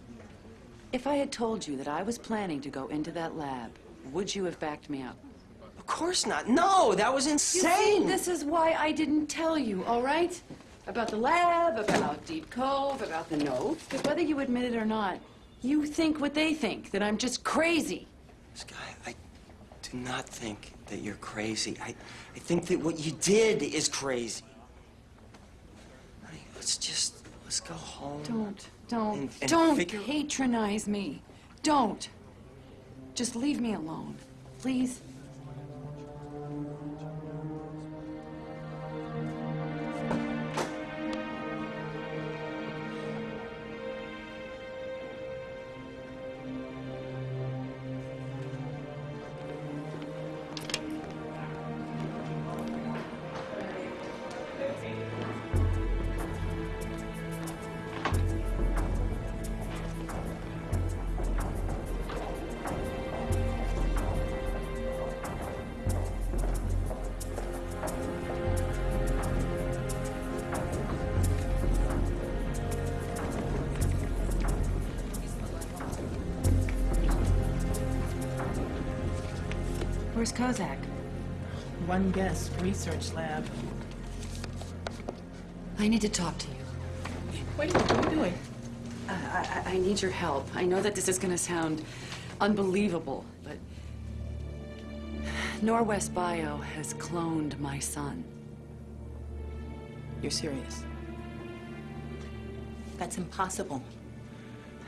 If I had told you that I was planning to go into that lab, would you have backed me up? Of course not. No, that was You see, insane. this is why I didn't tell you, all right? About the lab, about Deep Cove, about the notes. Because whether you admit it or not, you think what they think, that I'm just crazy. Sky, I do not think that you're crazy. I, I think that what you did is crazy. Honey, let's just, let's go home. Don't, don't, And- and don't figure- patronize me. Don't. Just leave me alone, please. Kozak? One guest, research lab. I need to talk to you. Wait, what are you doing? Uh, I, I, I need your help. I know that this is going to sound unbelievable, but Norwest Bio has cloned my son. You're serious? That's impossible.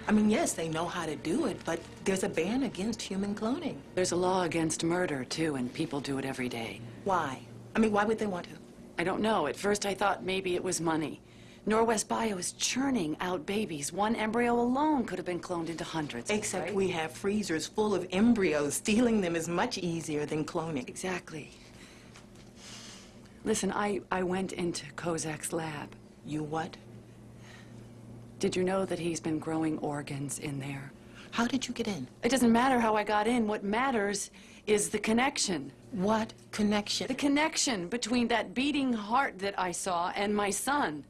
I mean, yes, they know how to do it, but there's a ban against human cloning. There's a law against murder, too, and people do it every day. Why? I mean, why would they want to? I don't know. At first, I thought maybe it was money. Norwest Bio is churning out babies. One embryo alone could have been cloned into hundreds. Except right? we have freezers full of embryos. Stealing them is much easier than cloning. Exactly. Listen, I, I went into Kozak's lab. You what? Did you know that he's been growing organs in there? How did you get in? It doesn't matter how I got in. What matters is the connection. What connection? The connection between that beating heart that I saw and my son.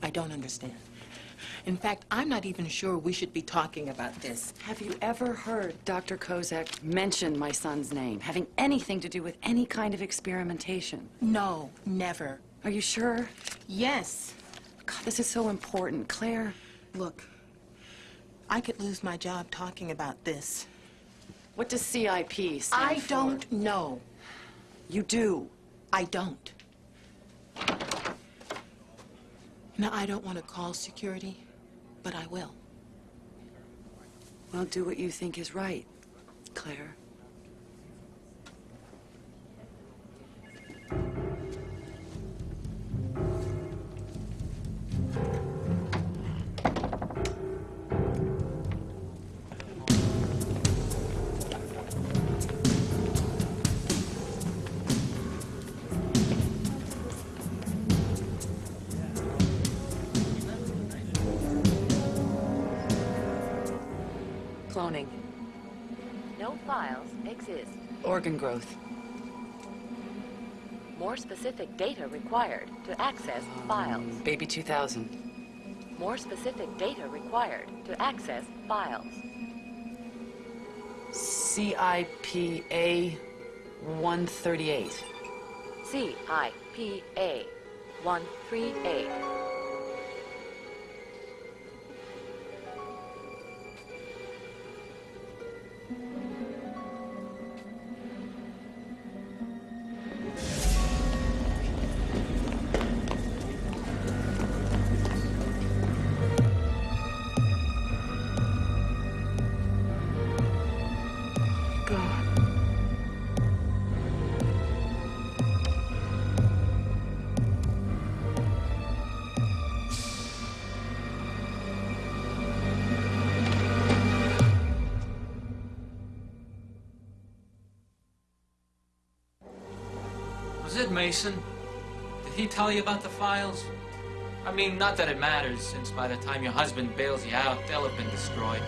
I don't understand. In fact, I'm not even sure we should be talking about this. Have you ever heard Dr. Kozak mention my son's name, having anything to do with any kind of experimentation? No, never. Are you sure? Yes. God, this is so important. Claire, Look, I could lose my job talking about this. what does CIP stand I for? don't know. You do. I don't. Now, I don't want to call security, but I will. Well, do what you think is right, Claire. Exist. Organ growth. More specific data required to access um, files. Baby 2000. More specific data required to access files. CIPA 138. CIPA 138. Mason? Did he tell you about the files? I mean, not that it matters, since by the time your husband bails you out, they'll have been destroyed.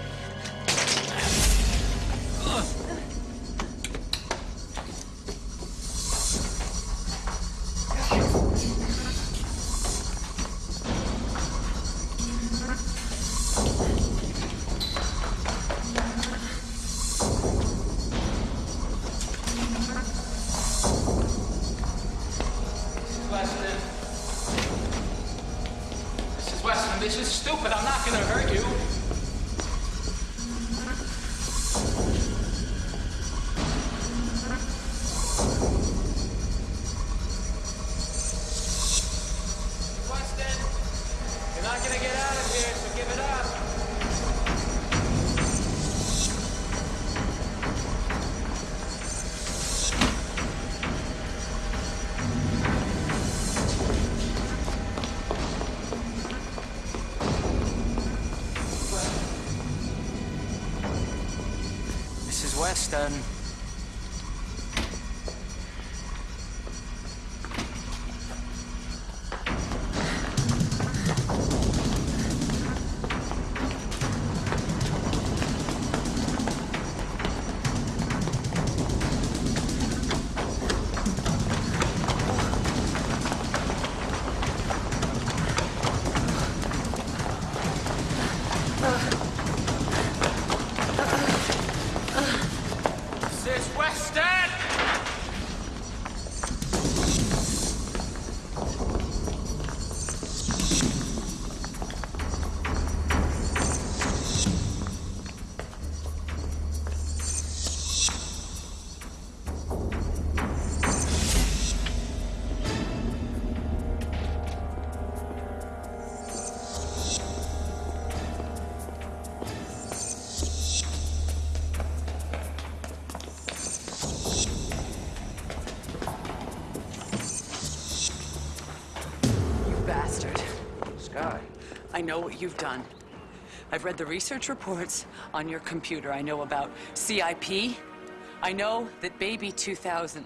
Know what you've done. I've read the research reports on your computer. I know about CIP. I know that baby 2000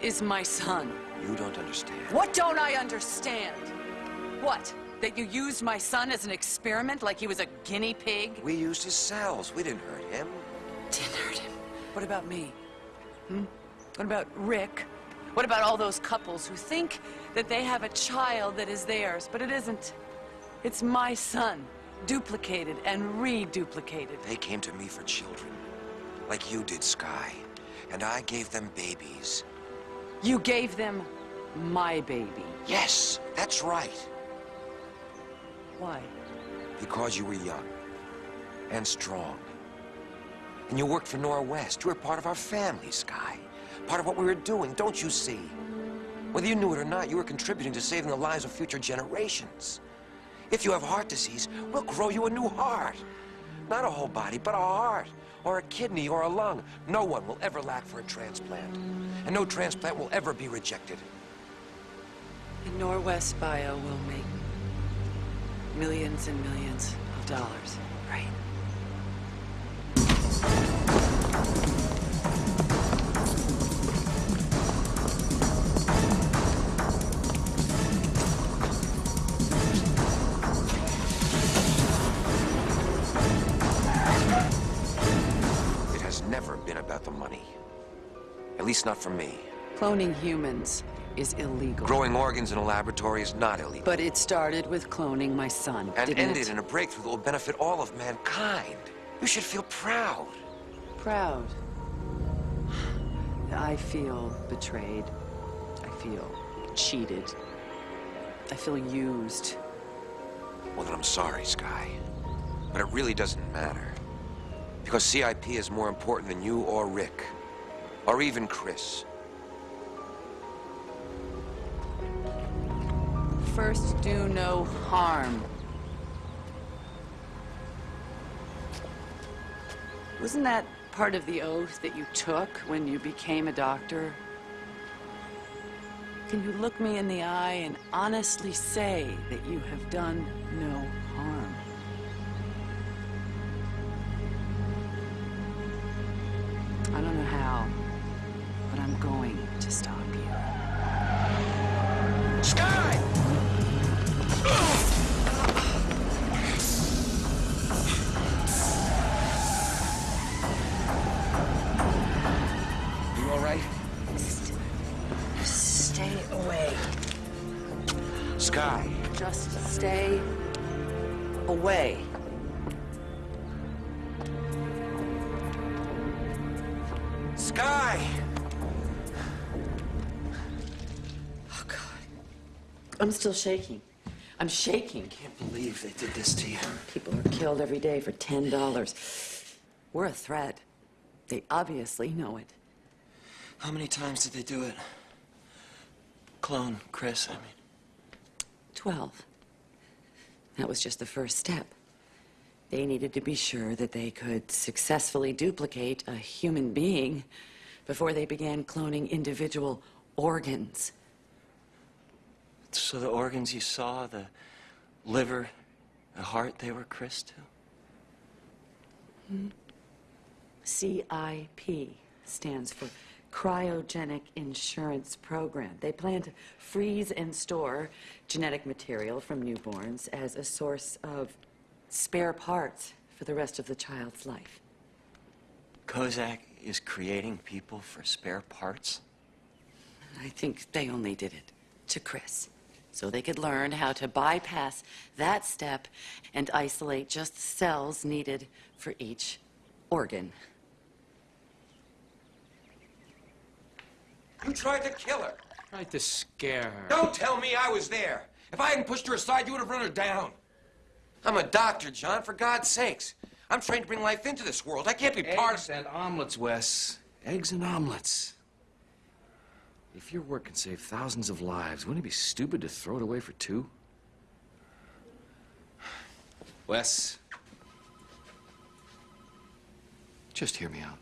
is my son. You don't understand. What don't I understand? What? That you used my son as an experiment like he was a guinea pig? We used his cells. We didn't hurt him. Didn't hurt him. What about me? Hmm? What about Rick? What about all those couples who think that they have a child that is theirs, but it isn't? It's my son, duplicated and reduplicated. They came to me for children, like you did, Sky. And I gave them babies. You gave them my baby. Yes, that's right. Why? Because you were young and strong. And you worked for Norwest. You were part of our family, Sky. Part of what we were doing, don't you see? Whether you knew it or not, you were contributing to saving the lives of future generations. If you have heart disease, we'll grow you a new heart. Not a whole body, but a heart, or a kidney, or a lung. No one will ever lack for a transplant. And no transplant will ever be rejected. And Norwest Bio will make millions and millions of dollars, right? Been about the money. At least not for me. Cloning humans is illegal. Growing organs in a laboratory is not illegal. But it started with cloning my son, and didn't ended it? in a breakthrough that will benefit all of mankind. You should feel proud. Proud. I feel betrayed. I feel cheated. I feel used. Well, then I'm sorry, Sky. But it really doesn't matter. Because CIP is more important than you or Rick. Or even Chris. First, do no harm. Wasn't that part of the oath that you took when you became a doctor? Can you look me in the eye and honestly say that you have done no to stop I'm still shaking. I'm shaking. I Can't believe they did this to you. People are killed every day for $10. We're a threat. They obviously know it. How many times did they do it? Clone Chris, I mean. 12. That was just the first step. They needed to be sure that they could successfully duplicate a human being before they began cloning individual organs. So the organs you saw, the liver, the heart, they were Chris too? Hmm? CIP stands for Cryogenic Insurance Program. They plan to freeze and store genetic material from newborns as a source of spare parts for the rest of the child's life. Kozak is creating people for spare parts? I think they only did it to Chris so they could learn how to bypass that step and isolate just the cells needed for each organ. You tried to kill her. Tried to scare her. Don't tell me I was there. If I hadn't pushed her aside, you would have run her down. I'm a doctor, John, for God's sakes. I'm trying to bring life into this world. I can't be part Eggs and omelets, Wes. Eggs and omelets. If your work can save thousands of lives, wouldn't it be stupid to throw it away for two? Wes. Just hear me out.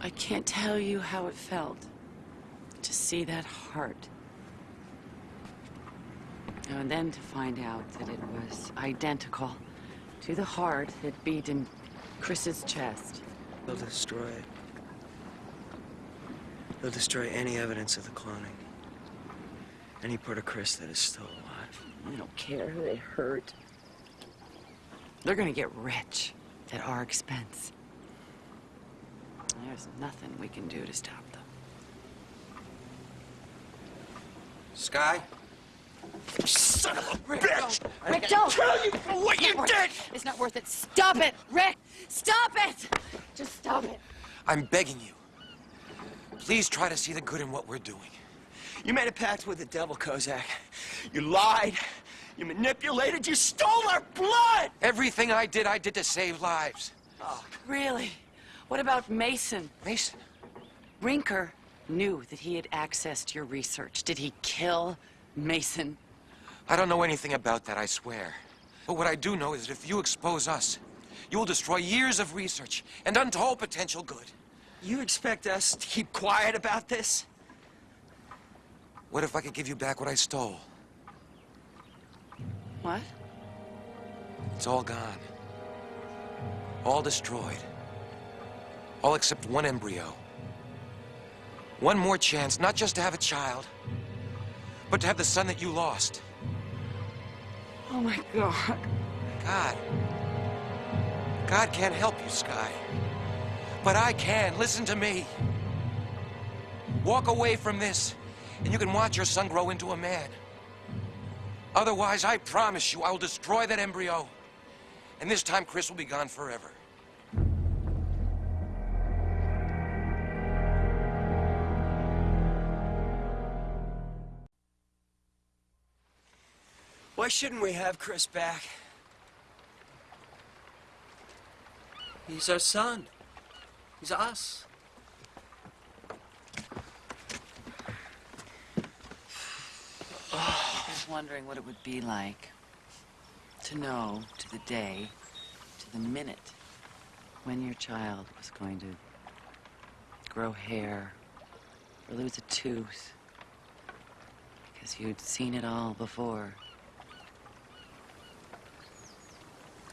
I can't tell you how it felt to see that heart. And then to find out that it was identical to the heart that beat in Chris's chest. They'll destroy it. They'll destroy any evidence of the cloning. Any part of Chris that is still alive. I don't care who they hurt. They're gonna get rich at our expense. There's nothing we can do to stop them. Sky? Son of a Rick, bitch! don't. Rick, don't. kill you for what you It's not worth did! it. It's not worth it. Stop it, Rick. Stop it. Just stop it. I'm begging you. Please try to see the good in what we're doing. You made a pact with the devil, Kozak. You lied. You manipulated. You stole our blood. Everything I did, I did to save lives. Oh, really? What about Mason? Mason? Rinker knew that he had accessed your research. Did he kill Mason? I don't know anything about that, I swear. But what I do know is that if you expose us, you will destroy years of research and untold potential good. You expect us to keep quiet about this? What if I could give you back what I stole? What? It's all gone. All destroyed. All except one embryo. One more chance, not just to have a child, but to have the son that you lost. Oh my God. God. God can't help you, Sky. But I can. Listen to me. Walk away from this, and you can watch your son grow into a man. Otherwise, I promise you, I will destroy that embryo. And this time, Chris will be gone forever. Why shouldn't we have Chris back? He's our son. He's us. I was wondering what it would be like to know to the day, to the minute, when your child was going to grow hair or lose a tooth. Because you'd seen it all before.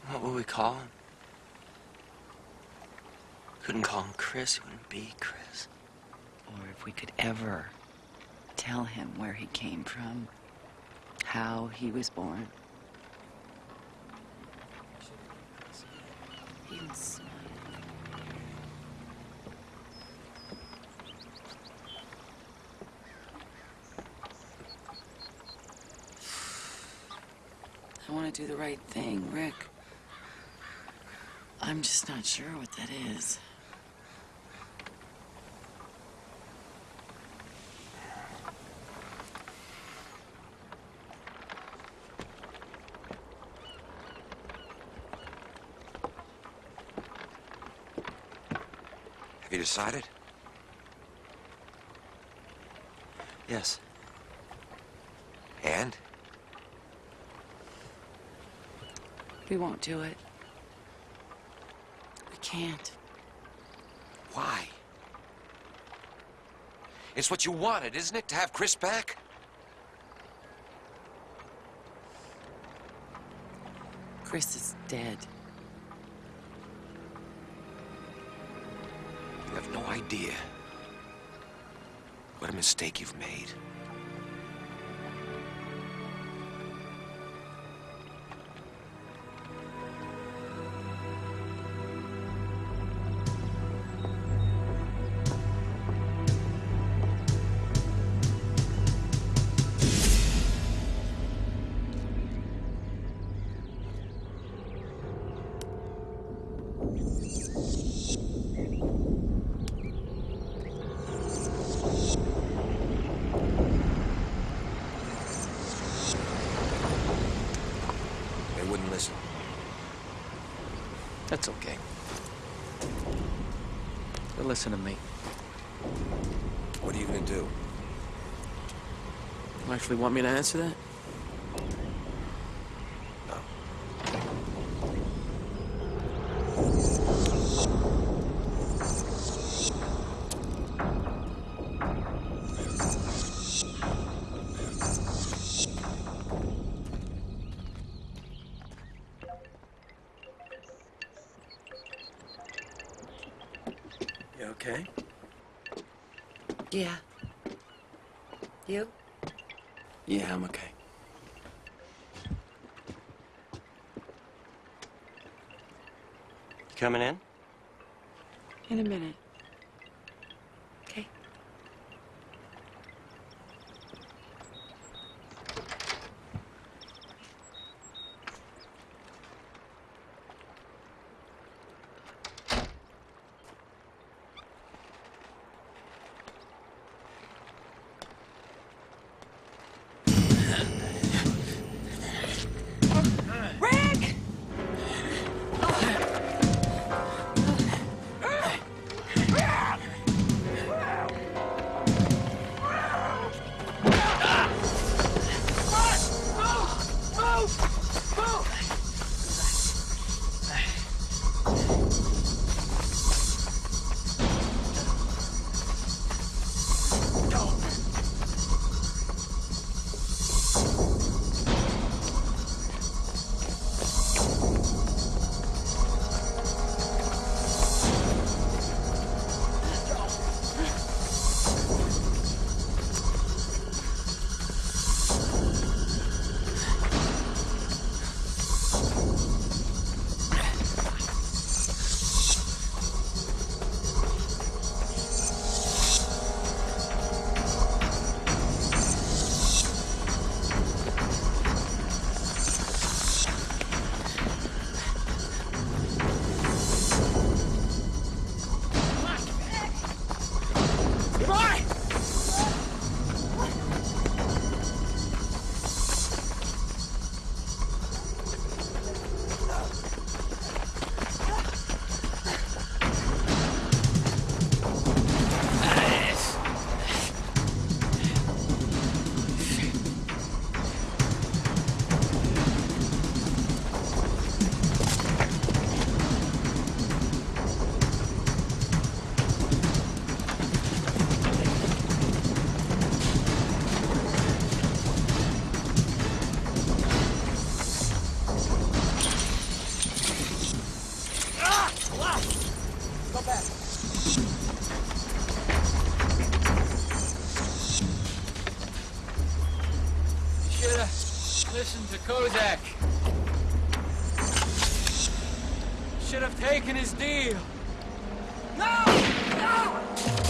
What would we call him? Couldn't call him Chris. Wouldn't be Chris. Or if we could ever tell him where he came from, how he was born. I want to do the right thing, Rick. I'm just not sure what that is. Have you decided? Yes. And? We won't do it. Can't. Why? It's what you wanted, isn't it, to have Chris back? Chris is dead. You have no idea what a mistake you've made. Actually want me to answer that? You okay? Yeah. You? Yeah, I'm okay. You coming in? In a minute. Listen to Kozak. Should have taken his deal. No! No!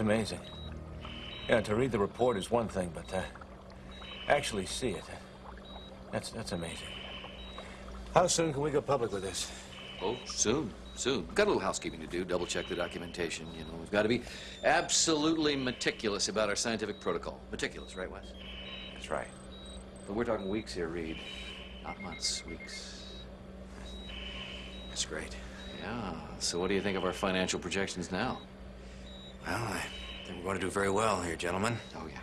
That's amazing. Yeah, to read the report is one thing, but to actually see it, that's, that's amazing. How soon can we go public with this? Oh, soon, soon. We've got a little housekeeping to do, double check the documentation, you know. We've got to be absolutely meticulous about our scientific protocol. Meticulous, right, Wes? That's right. But we're talking weeks here, Reed. Not months, weeks. That's great. Yeah. So what do you think of our financial projections now? Well, I think we're going to do very well here, gentlemen. Oh, yeah.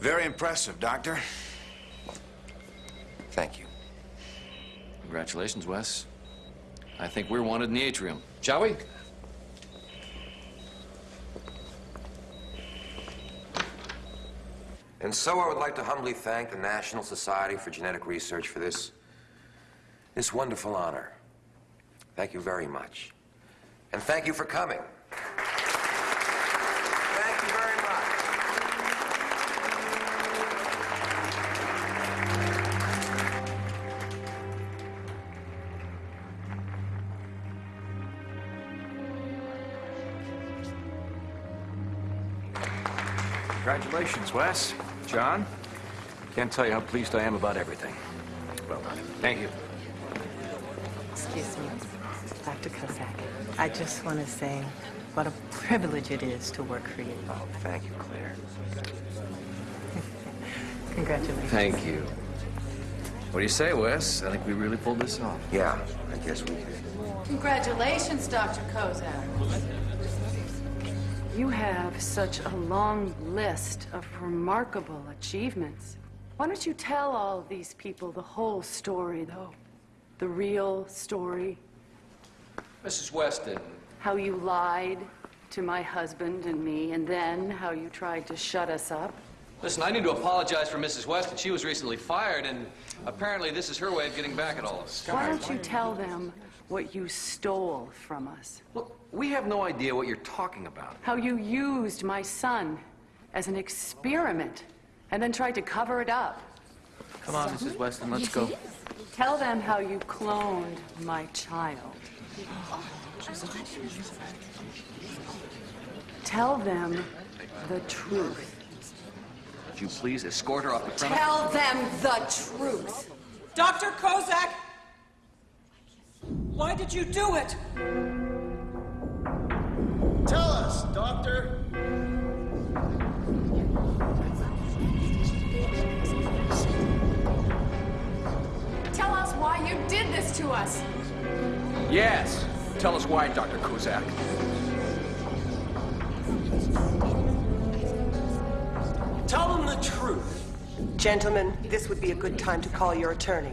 Very impressive, Doctor. Thank you. Congratulations, Wes. I think we're wanted in the atrium. Shall we? And so I would like to humbly thank the National Society for Genetic Research for this, this wonderful honor. Thank you very much. And thank you for coming. Thank you very much. Congratulations, Wes. John, can't tell you how pleased I am about everything. Well done. Thank you. Excuse me, Dr. Kozak. I just want to say what a privilege it is to work for you. Oh, thank you, Claire. Congratulations. Thank you. What do you say, Wes? I think we really pulled this off. Yeah, I guess we did. Congratulations, Dr. Kozak. You have such a long list of remarkable achievements. Why don't you tell all these people the whole story, though? The real story? Mrs. Weston. How you lied to my husband and me, and then how you tried to shut us up? Listen, I need to apologize for Mrs. Weston. She was recently fired, and apparently this is her way of getting back at all of us. Why don't you tell them what you stole from us? Look, we have no idea what you're talking about. How you used my son as an experiment and then tried to cover it up. Come on, Mrs. Weston, let's go. Tell them how you cloned my child. Tell them the truth. Would you please escort her off the premise? Tell them the truth. Dr. Kozak! Why did you do it? Tell us, Doctor. Tell us why you did this to us. Yes. Tell us why, Dr. Kozak. Tell them the truth. Gentlemen, this would be a good time to call your attorney.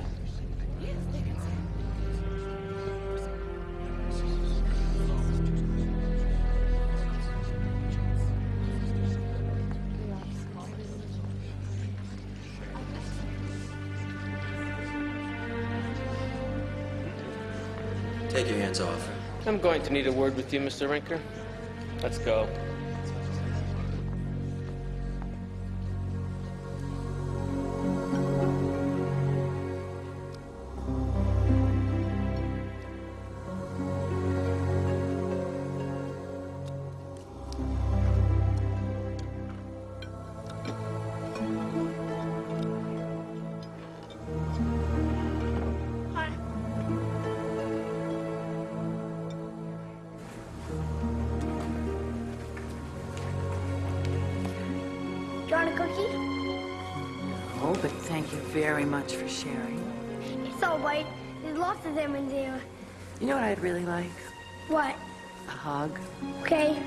Take your hands off. I'm going to need a word with you, Mr. Rinker. Let's go. Very much for sharing. It's all right. There's lots of them in there. You know what I'd really like? What? A hug. Okay.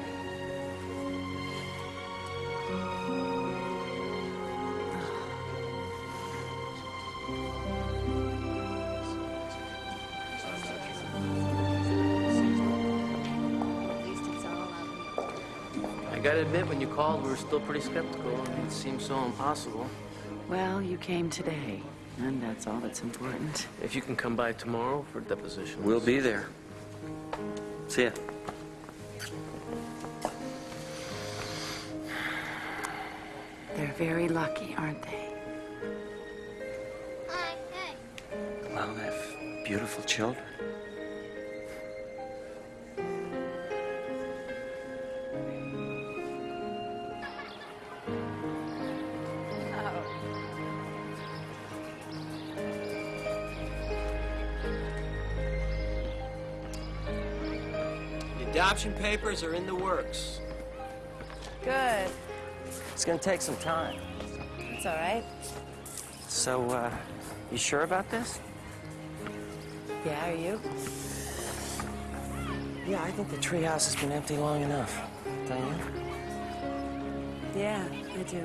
I gotta admit, when you called, we were still pretty skeptical. I it seemed so impossible. Well, you came today, and that's all that's important. If you can come by tomorrow for deposition. We'll be there. See ya. They're very lucky, aren't they? Well, they have beautiful children. The papers are in the works. Good. It's gonna take some time. It's all right. So, uh, you sure about this? Yeah, are you? Yeah, I think the treehouse has been empty long enough. Don't you? Yeah, I do.